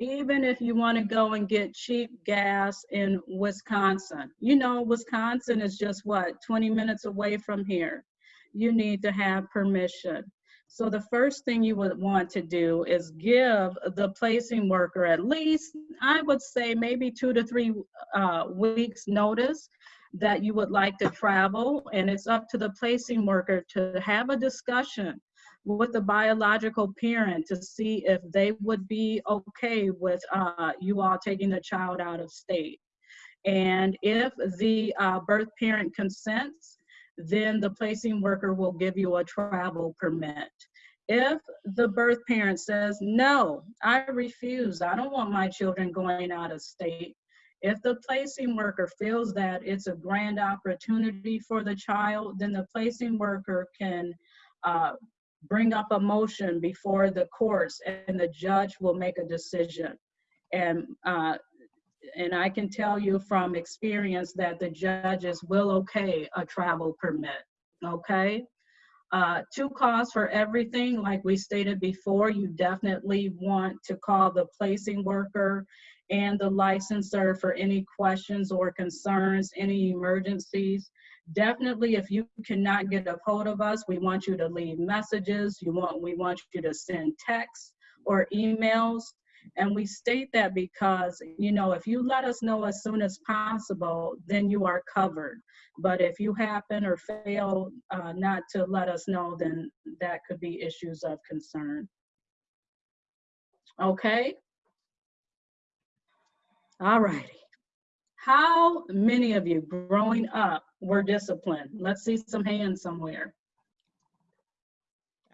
Even if you want to go and get cheap gas in Wisconsin, you know, Wisconsin is just what, 20 minutes away from here. You need to have permission. So the first thing you would want to do is give the placing worker at least, I would say maybe two to three uh, weeks notice that you would like to travel. And it's up to the placing worker to have a discussion with the biological parent to see if they would be okay with uh, you all taking the child out of state. And if the uh, birth parent consents, then the placing worker will give you a travel permit. If the birth parent says, no, I refuse, I don't want my children going out of state, if the placing worker feels that it's a grand opportunity for the child, then the placing worker can uh, bring up a motion before the courts and the judge will make a decision. And uh, and I can tell you from experience that the judges will okay a travel permit, okay? Uh, two calls for everything, like we stated before, you definitely want to call the placing worker and the licensor for any questions or concerns, any emergencies. Definitely, if you cannot get a hold of us, we want you to leave messages. You want, we want you to send texts or emails. And we state that because, you know, if you let us know as soon as possible, then you are covered. But if you happen or fail uh, not to let us know, then that could be issues of concern. Okay? All righty. How many of you growing up were disciplined? Let's see some hands somewhere.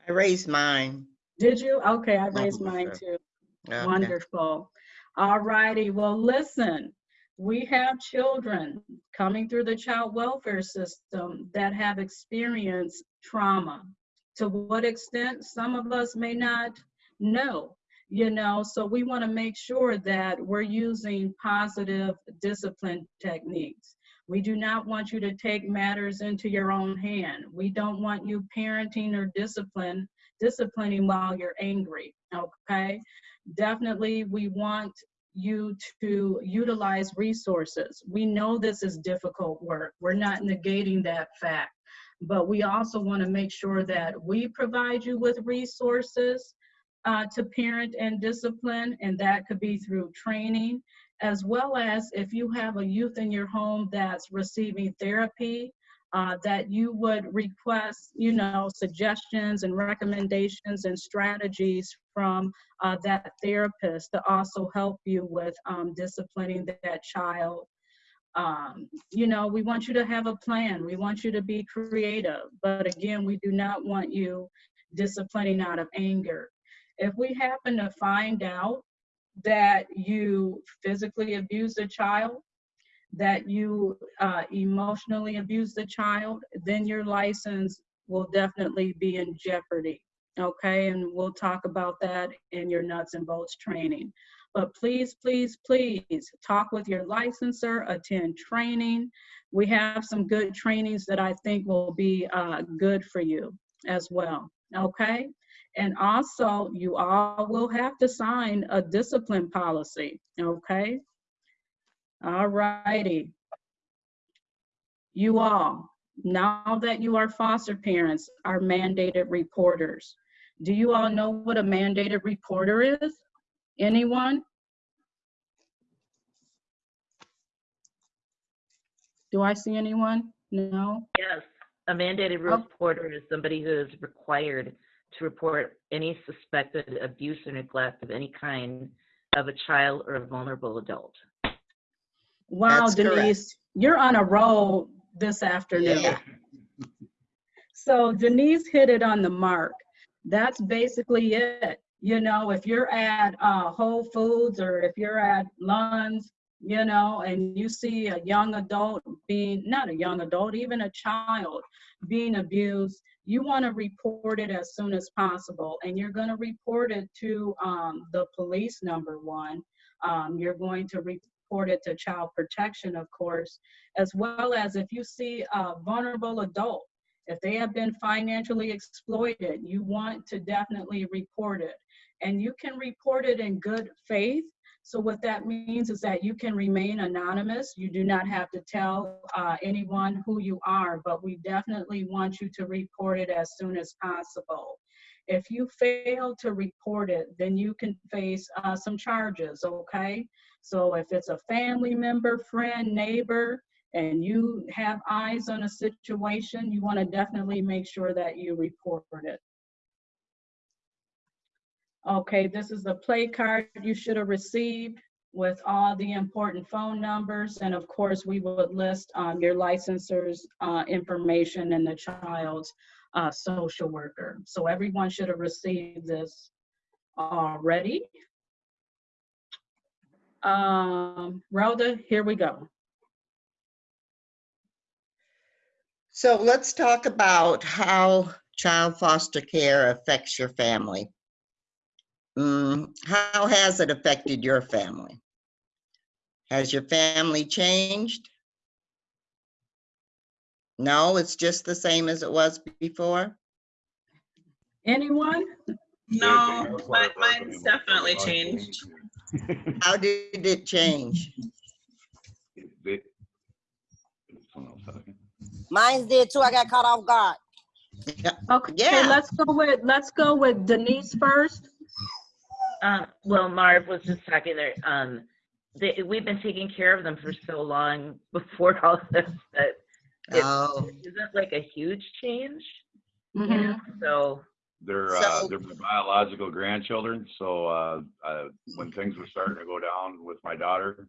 I raised mine. Did you? Okay, I raised mine too. Okay. Wonderful. All righty. Well, listen, we have children coming through the child welfare system that have experienced trauma. To what extent, some of us may not know, you know, so we want to make sure that we're using positive discipline techniques. We do not want you to take matters into your own hand. We don't want you parenting or discipline, disciplining while you're angry, okay? definitely we want you to utilize resources. We know this is difficult work. We're not negating that fact, but we also want to make sure that we provide you with resources uh, to parent and discipline, and that could be through training, as well as if you have a youth in your home that's receiving therapy, uh, that you would request, you know, suggestions and recommendations and strategies from uh, that therapist to also help you with um, disciplining that child. Um, you know, we want you to have a plan. We want you to be creative. But again, we do not want you disciplining out of anger. If we happen to find out that you physically abused a child, that you uh, emotionally abuse the child, then your license will definitely be in jeopardy. Okay, and we'll talk about that in your nuts and bolts training. But please, please, please talk with your licensor, attend training. We have some good trainings that I think will be uh, good for you as well. Okay, and also you all will have to sign a discipline policy. Okay. All righty. You all, now that you are foster parents, are mandated reporters. Do you all know what a mandated reporter is? Anyone? Do I see anyone? No? Yes, a mandated Oh. reporter is somebody who is required to report any suspected abuse or neglect of any kind of a child or a vulnerable adult. Wow, That's correct. Denise, you're on a roll this afternoon. Yeah. [LAUGHS] So Denise hit it on the mark. That's basically it. You know, if you're at uh, Whole Foods or if you're at Lund's, you know, and you see a young adult being, not a young adult, even a child being abused, you want to report it as soon as possible. And you're going to report it to um, the police, number one. Um, you're going to report it to child protection, of course, as well as if you see a vulnerable adult, if they have been financially exploited, you want to definitely report it. And you can report it in good faith. So what that means is that you can remain anonymous. You do not have to tell uh, anyone who you are, but we definitely want you to report it as soon as possible. If you fail to report it, then you can face uh, some charges, okay? So if it's a family member, friend, neighbor, and you have eyes on a situation, you want to definitely make sure that you report it. Okay, this is the play card you should have received with all the important phone numbers. And of course, we would list um, your licensor's uh, information and the child's uh, social worker. So everyone should have received this already. Um, Rhoda, here we go. So let's talk about how child foster care affects your family. Mm, how has it affected your family? Has your family changed? No, it's just the same as it was before? Anyone? No, mi- mine's definitely changed. How did it change? They- someone else talking. Mine did too. I got caught off guard. Okay, Yeah. let's go with, let's go with Denise first. Um, well, Marv was just talking there, um, they, we've been taking care of them for so long [LAUGHS] before all this that it Oh, isn't like a huge change, you Mhm. know, so. They're, uh, they're my biological grandchildren, so, uh, uh, when things were starting to go down with my daughter,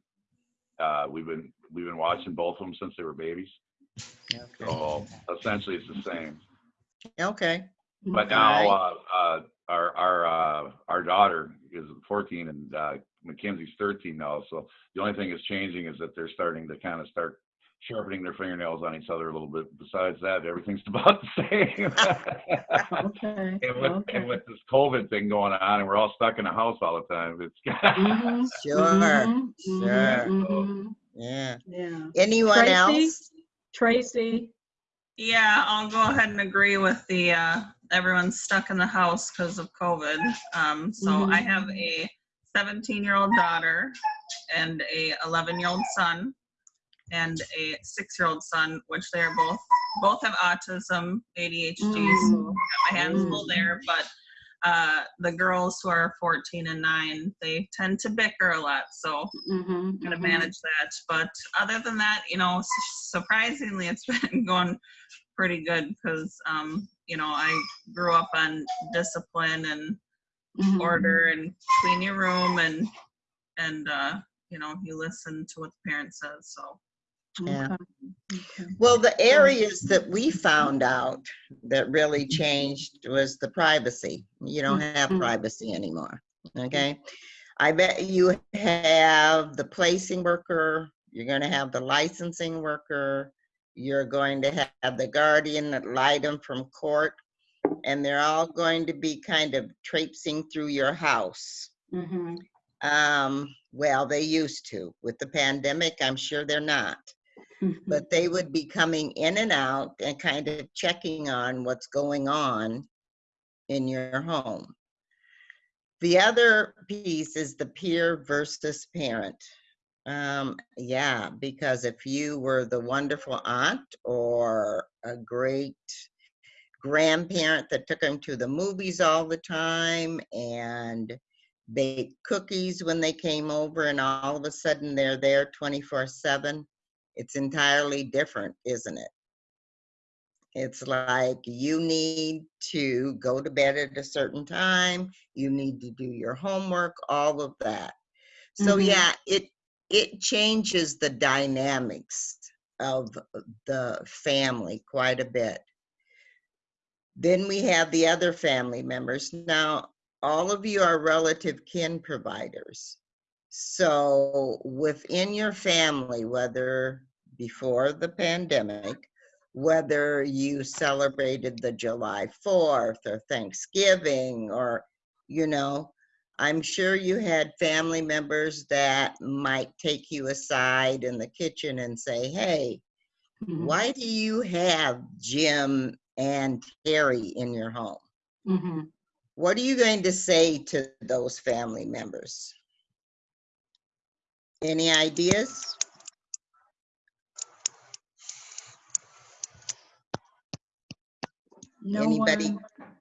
uh, we've been, we've been watching both of them since they were babies, okay. so essentially it's the same. Okay. But Okay. now, uh, uh, our, our, uh, our daughter is fourteen and, uh, Mackenzie's thirteen now, so the only thing that's changing is that they're starting to kind of start sharpening their fingernails on each other a little bit. Besides that, everything's [LAUGHS] about the same. Okay, And with, okay. and with this COVID thing going on, and we're all stuck in the house all the time, it's. Mhm, [LAUGHS] Sure, mhm, mhm, sure. mhm. Yeah. Yeah. Anyone Tracy? else? Tracy? Yeah, I'll go ahead and agree with the, uh, everyone's stuck in the house because of COVID. Um, so I have a seventeen-year-old daughter and a eleven-year-old son and a six-year-old son, which they're both, both have autism, ADHD, so Mm. got my hands full there, but uh, the girls who are 14 and 9 they tend to bicker a lot so Mhm, I'm gonna mhm. manage that. But other than that, you know, surprisingly, it's [LAUGHS] been going pretty good because, um, you know, I grew up on discipline and Mhm. order and clean your room and and uh, you know, you listen to what the parent says. So Yeah. Okay, okay. Well, the areas that we found out that really changed was the privacy. You don't have Mhm. privacy anymore, okay? I bet you have the placing worker, you're gonna have the licensing worker, you're going to have the guardian ad litem from court, and they're all going to be kind of traipsing through your house. Mhm. Um, well, they used to. With the pandemic, I'm sure they're not Mhm. but they would be coming in and out and kind of checking on what's going on in your home. The other piece is the peer versus parent. Um, yeah, because if you were the wonderful aunt or a great grandparent that took them to the movies all the time and baked cookies when they came over and all of a sudden they're there 24 7 it's entirely different, isn't it? It's like you need to go to bed at a certain time, you need to do your homework, all of that. So Mhm. yeah, it it changes the dynamics of the family quite a bit. Then we have the other family members. Now, all of you are relative kin providers. So within your family, whether before the pandemic, whether you celebrated the July 4th or Thanksgiving or, you know, I'm sure you had family members that might take you aside in the kitchen and say, hey, Mhm. why do you have Jim and Terry in your home? Mhm. What are you going to say to those family members? Any ideas? No Anybody? one-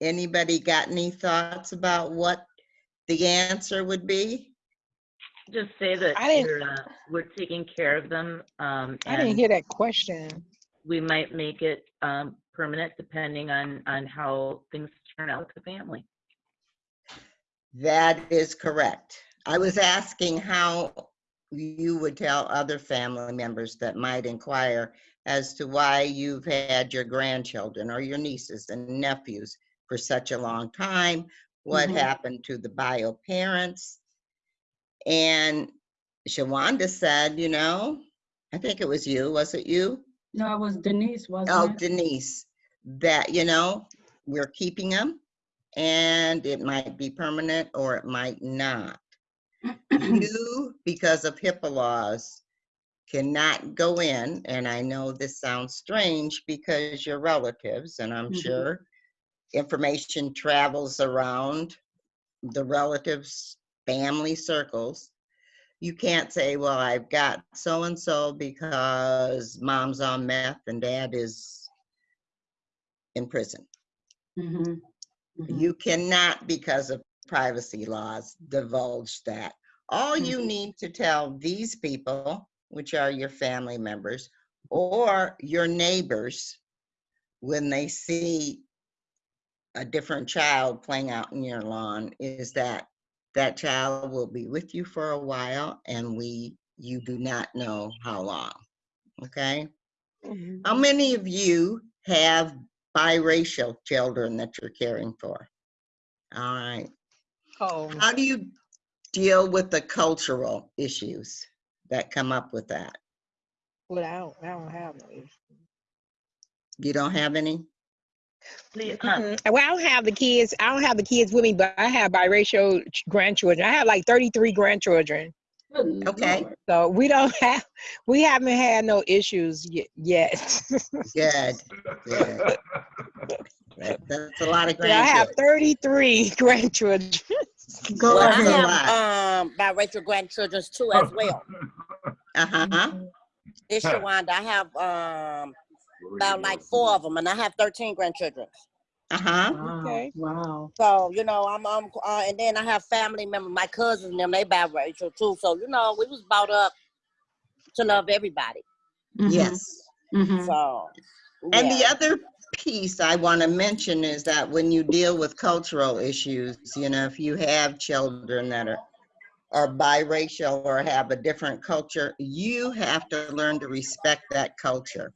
Anybody got any thoughts about what the answer would be? Just say that I didn't- we're, uh, we're taking care of them, um, I didn't and hear that question. we might make it, um, permanent depending on, on how things turn out with the family. That is correct. I was asking how you would tell other family members that might inquire as to why you've had your grandchildren or your nieces and nephews for such a long time, what Mhm. happened to the bio parents. And Shawanda said, you know, I think it was you, was it you? No, it was Denise, Oh, wasn't it? Oh, Denise, that, you know, we're keeping them and it might be permanent or it might not. You, because of HIPAA laws, cannot go in, and I know this sounds strange because you're relatives, and I'm Mhm. sure information travels around the relatives, family circles, you can't say, well, I've got so-and-so because mom's on meth and dad is in prison. Mhm. Mhm. You cannot, because of privacy laws, divulge that. All you Mhm. need to tell these people, which are your family members, or your neighbors, when they see a different child playing out in your lawn, is that that child will be with you for a while and we, you do not know how long. Okay? Mm-hmm. How many of you have biracial children that you're caring for? All right. Oh, How do you deal with the cultural issues that come up with that? well, I don't, I don't have no. You don't have any? Please, uh, Mm-mm. Well, I don't have the kids. I don't have the kids with me, but I have biracial grandchildren. I have like 33 grandchildren. Good Okay. Lord. So we don't [LAUGHS] have, we haven't had no issues y- yet. [LAUGHS] Good, good. That's a lot of Yeah, I have 33 [LAUGHS] grandchildren. Go Well, I ahead. lot. have um biracial grandchildren too as well. Uh-huh. It's Shawanda. I have um about like four of them, and I have thirteen grandchildren. Uh-huh. Wow. Okay. Wow. So you know, I'm um, uh, and then I have family members, my cousins, and them. They biracial too. So you know, we was brought up to love everybody. Mhm. Yes. Mhm. So And the other piece I want to mention is that when you deal with cultural issues, you know, if you have children that are are biracial or have a different culture, you have to learn to respect that culture.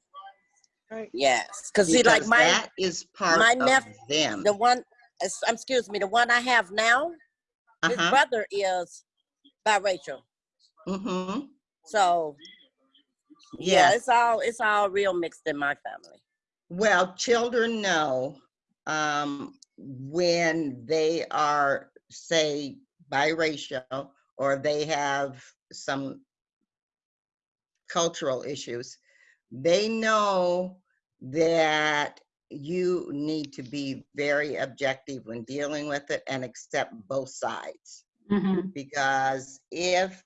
Yes, because see, like my that is part my nephew, them. the one, excuse me, the one I have now, his Uh-huh. brother is biracial. Mm-hmm. So yeah, Yes. it's all it's all real mixed in my family. Well, children know um, when they are, say, biracial or they have some cultural issues. They know that you need to be very objective when dealing with it and accept both sides. Mhm. Because if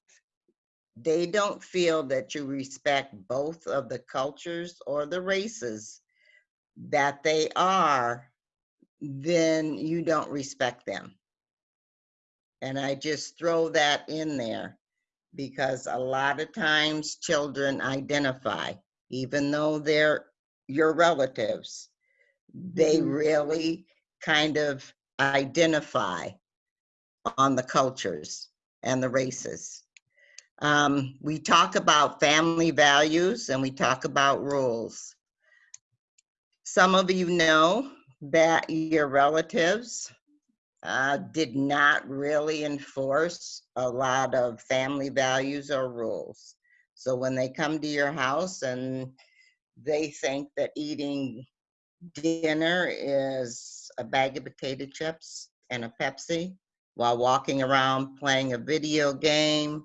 they don't feel that you respect both of the cultures or the races that they are, then you don't respect them. And I just throw that in there because a lot of times children identify, even though they're your relatives, they Mhm. really kind of identify on the cultures and the races. Um, we talk about family values and we talk about rules. Some of you know that your relatives uh, did not really enforce a lot of family values or rules. So when they come to your house and they think that eating dinner is a bag of potato chips and a Pepsi while walking around playing a video game,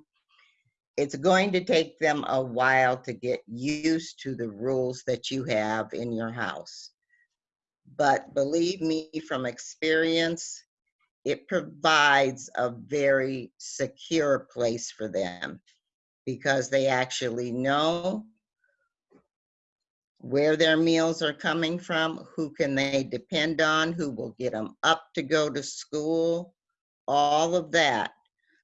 it's going to take them a while to get used to the rules that you have in your house. But believe me from experience, it provides a very secure place for them because they actually know where their meals are coming from, who can they depend on, who will get them up to go to school, all of that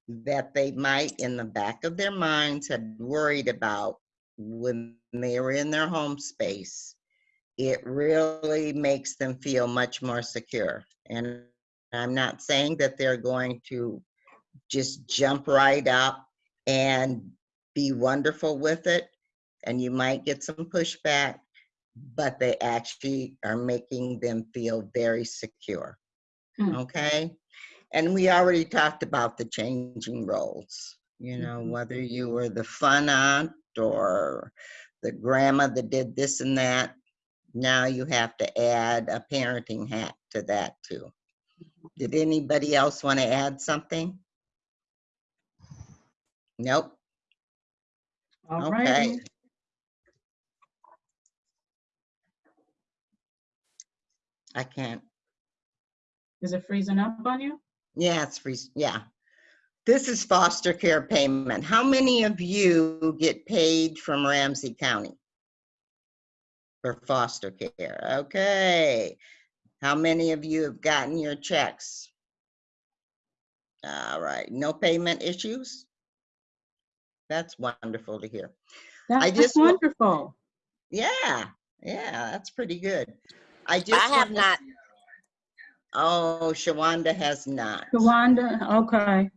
that they might in the back of their minds have worried about when they were in their home space. It really makes them feel much more secure. And I'm not saying that they're going to just jump right up and be wonderful with it. And you might get some pushback, but they actually are making them feel very secure. Hmm. Okay? And we already talked about the changing roles. You know, Mhm. whether you were the fun aunt or the grandma that did this and that, now you have to add a parenting hat to that too. Did anybody else want to add something? Nope. All Okay. righty. I can't. Is it freezing up on you? Yeah, it's freezing. yeah. This is foster care payment. How many of you get paid from Ramsey County? For foster care, okay. How many of you have gotten your checks? All right, no payment issues? That's wonderful to hear. I That's just wa- wonderful. Yeah, yeah, that's pretty good. I just I have wanna- not. Oh, Shawanda has not. Tawanda, okay.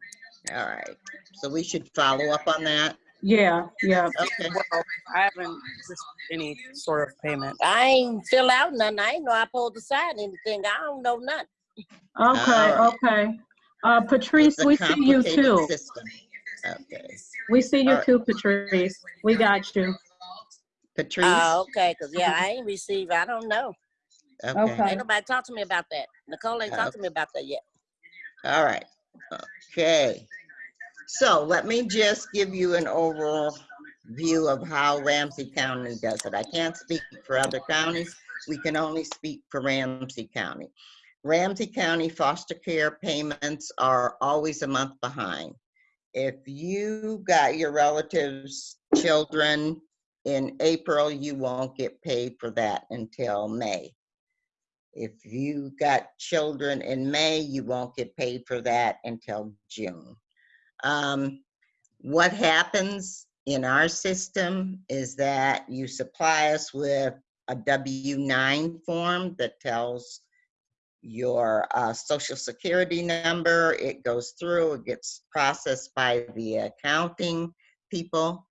All right, so we should follow up on that. Yeah, yeah. Okay. Well, I haven't any sort of payment. I ain't fill out nothing. I ain't know I pulled to sign anything. I don't know nothing. Okay, Alright. okay. Uh, Patrice, we see you too. system. Okay. We see you Alright. too, Patrice. We got you. Patrice? Oh, okay, cause yeah, I ain't received, I don't know. Okay, Okay. Ain't nobody talked to me about that. Nicole ain't talked to me about that yet. all right. Okay. So let me just give you an overall view of how Ramsey County does it. I can't speak for other counties. We can only speak for Ramsey County. Ramsey County foster care payments are always a month behind. If you got your relatives' children in April, you won't get paid for that until May. If you got children in May, you won't get paid for that until June. Um, what happens in our system is that you supply us with a W-9 form that tells your uh, social security number. It goes through, it gets processed by the accounting people.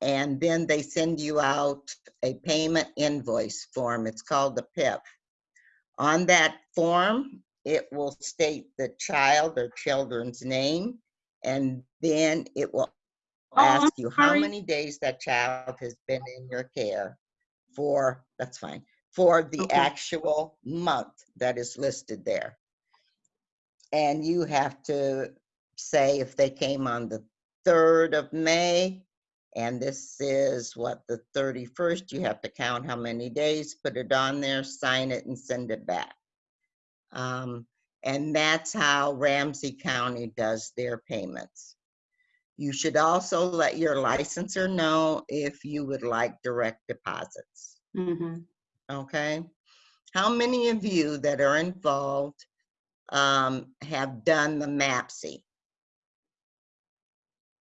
And then they send you out a payment invoice form. It's called the PIP. On that form, it will state the child or children's name, and then it will Oh, I'm ask you how many days that child has been in your care for, that's fine, for the Okay. actual month that is listed there. And you have to say if they came on the 3rd of May, and this is what, the 31st, you have to count how many days, put it on there, sign it, and send it back. Um, And that's how Ramsey County does their payments. You should also let your licensor know if you would like direct deposits, hmm okay? How many of you that are involved um, have done the MAPCY?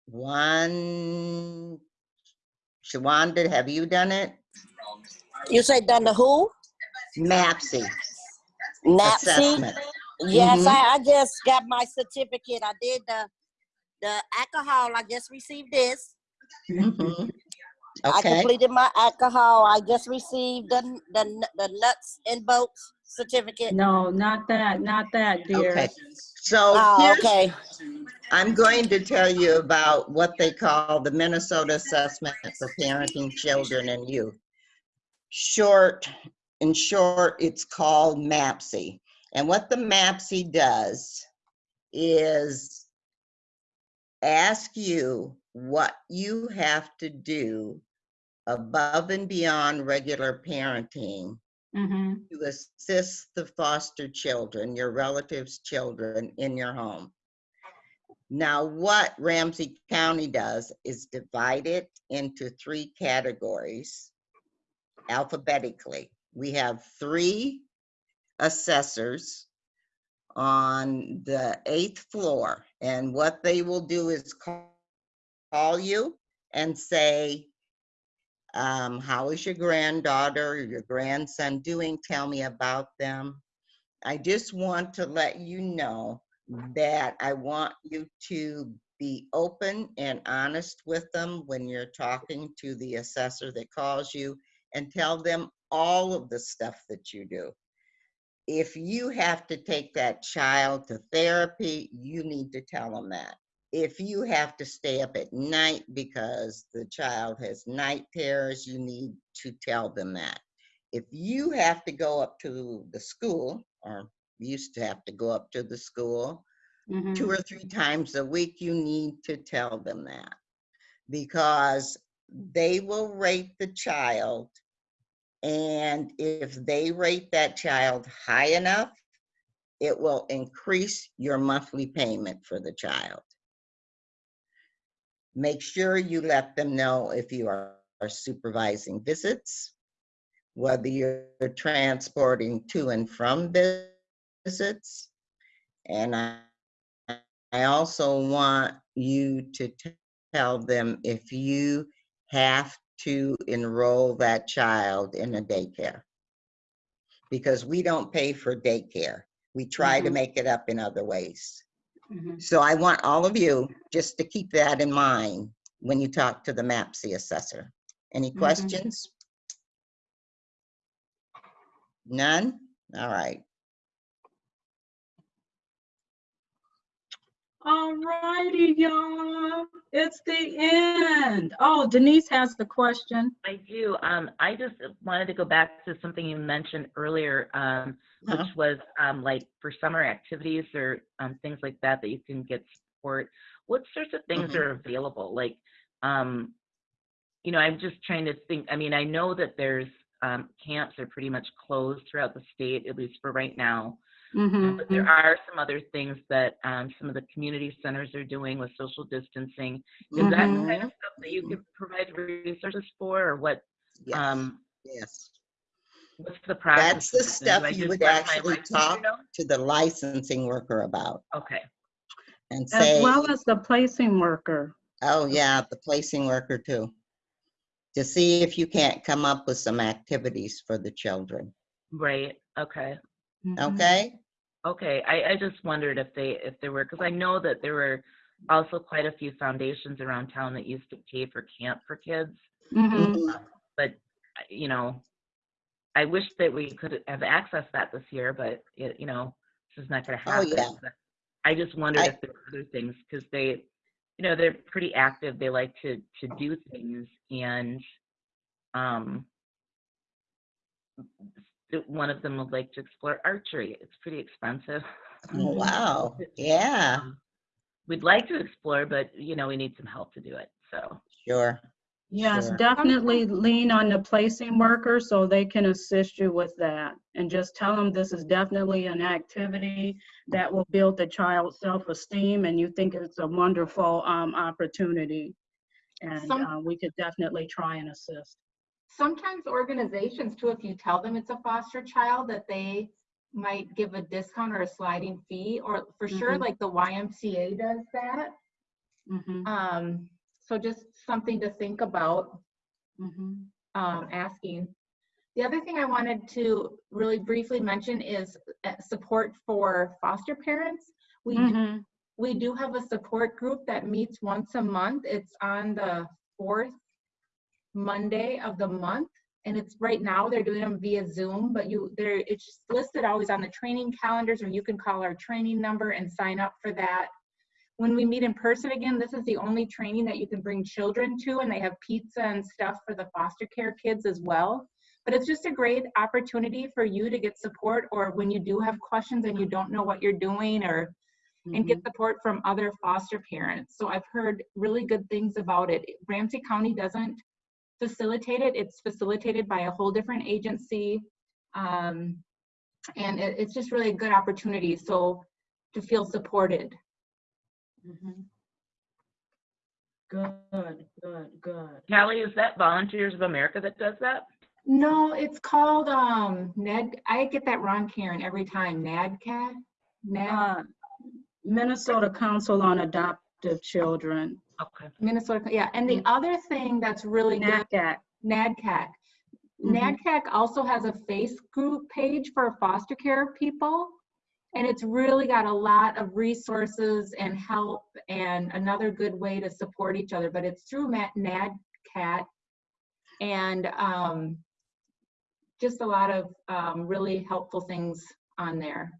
One, Shawanda, have you done it? You say done the who? MAPCY assessment. Yes, Mhm. I, I just got my certificate. I did the, the alcohol. I just received this. Mhm. I Okay, completed my alcohol. I just received the, the, the nuts and bolts certificate. No, not that, not that, dear. okay. So Oh, okay. I'm going to tell you about what they call the Minnesota Assessment for Parenting Children and Youth. Short, in short, it's called MAPCY. And what the MAPCY does is ask you what you have to do above and beyond regular parenting hmm to assist the foster children, your relatives' children in your home. Now, what Ramsey County does is divide it into three categories alphabetically. We have three assessors on the eighth floor, and what they will do is call, call you and say, um, how is your granddaughter or your grandson doing? Tell me about them. I just want to let you know that I want you to be open and honest with them when you're talking to the assessor that calls you and tell them all of the stuff that you do. If you have to take that child to therapy, you need to tell them that if you have to stay up at night because the child has night terrors, you need to tell them that. If you have to go up to the school, or used to have to go up to the school hmm two or three times a week, you need to tell them that. Because they will rate the child, and if they rate that child high enough, it will increase your monthly payment for the child. Make sure you let them know if you are are supervising visits, whether you're transporting to and from visits. And I, I also want you to tell them if you have to enroll that child in a daycare. Because we don't pay for daycare. We try to Mhm. make it up in other ways. Mhm. So I want all of you just to keep that in mind when you talk to the MAPCY assessor. Any Mhm. questions? None? All right. All righty, y'all. It's the end. Oh, Denise has the question. I do. Um, I just wanted to go back to something you mentioned earlier, um, which Uh-huh. was um, like for summer activities or um, things like that that you can get support. What sorts of things Mhm. are available? Like, um, you know, I'm just trying to think. I mean, I know that there's um, camps are pretty much closed throughout the state, at least for right now. Mhm, But there are some other things that um, some of the community centers are doing with social distancing. Is that Mhm. kind of stuff that you could provide resources for, or what? Yes, Um, yes. what's the process? That's the of this? Do I stuff you would actually licensor talk know? to the licensing worker about Okay. and As say, well as the placing worker. oh yeah, the placing worker too. To see if you can't come up with some activities for the children, Right. Okay. Mhm. okay? Okay. I, I just wondered if they if there were because I know that there were also quite a few foundations around town that used to pay for camp for kids. Mhm. Mhm. but you know, I wish that we could have accessed that this year, but it, you know, this is not going to Oh, happen. yeah. But I just wondered I- if there were other things because they, you know, they're pretty active. They like to to do things, and um, th- one of them would like to explore archery. It's pretty expensive. Oh, wow, [LAUGHS] yeah, Um, we'd like to explore, but you know, we need some help to do it. So. sure. Yes, Sure. definitely lean on the placing worker so they can assist you with that. And just tell them this is definitely an activity that will build the child's self-esteem and you think it's a wonderful um, opportunity. And Some- uh, we could definitely try and assist. Sometimes organizations too, if you tell them it's a foster child, that they might give a discount or a sliding fee, or for sure, Mhm. like the YMCA does that. Mhm, Um, so just something to think about, mhm. um, asking. The other thing I wanted to really briefly mention is uh, support for foster parents. We do Mhm. we do have a support group that meets once a month. It's on the fourth Monday of the month. And it's right now, they're doing them via Zoom, but you, there, it's just listed always on the training calendars, or you can call our training number and sign up for that. When we meet in person again, this is the only training that you can bring children to, and they have pizza and stuff for the foster care kids as well. But it's just a great opportunity for you to get support, or when you do have questions and you don't know what you're doing, or and get mm-hmm. support from other foster parents. So I've heard really good things about it. Ramsey County doesn't facilitate it. It's facilitated by a whole different agency. Um, and it, it's just really a good opportunity. So to feel supported. Mhm. Good, good, good. Callie, is that Volunteers of America that does that? No, it's called um Ned. I get that wrong, Karen, every time. NADCAT. NAD, Uh, Minnesota Council on Adoptive Children. Okay. Minnesota. Yeah. And the other thing that's really good. NACAT. NADCAC. Mhm. NADCAC also has a face group page for foster care people. And it's really got a lot of resources and help and another good way to support each other. But it's through NADCAT. And um, just a lot of um, really helpful things on there.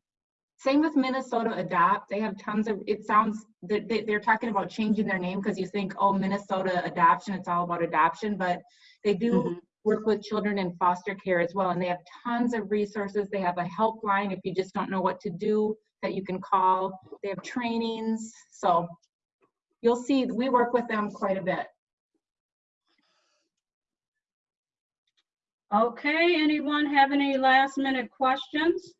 Same with Minnesota Adopt. They have tons of, it sounds, they- they- they're talking about changing their name because you think, oh, Minnesota Adoption, it's all about adoption. But they do Mhm. work with children in foster care as well. And they have tons of resources. They have a helpline if you just don't know what to do that you can call. They have trainings. So you'll see, we work with them quite a bit. Okay, anyone have any last minute questions?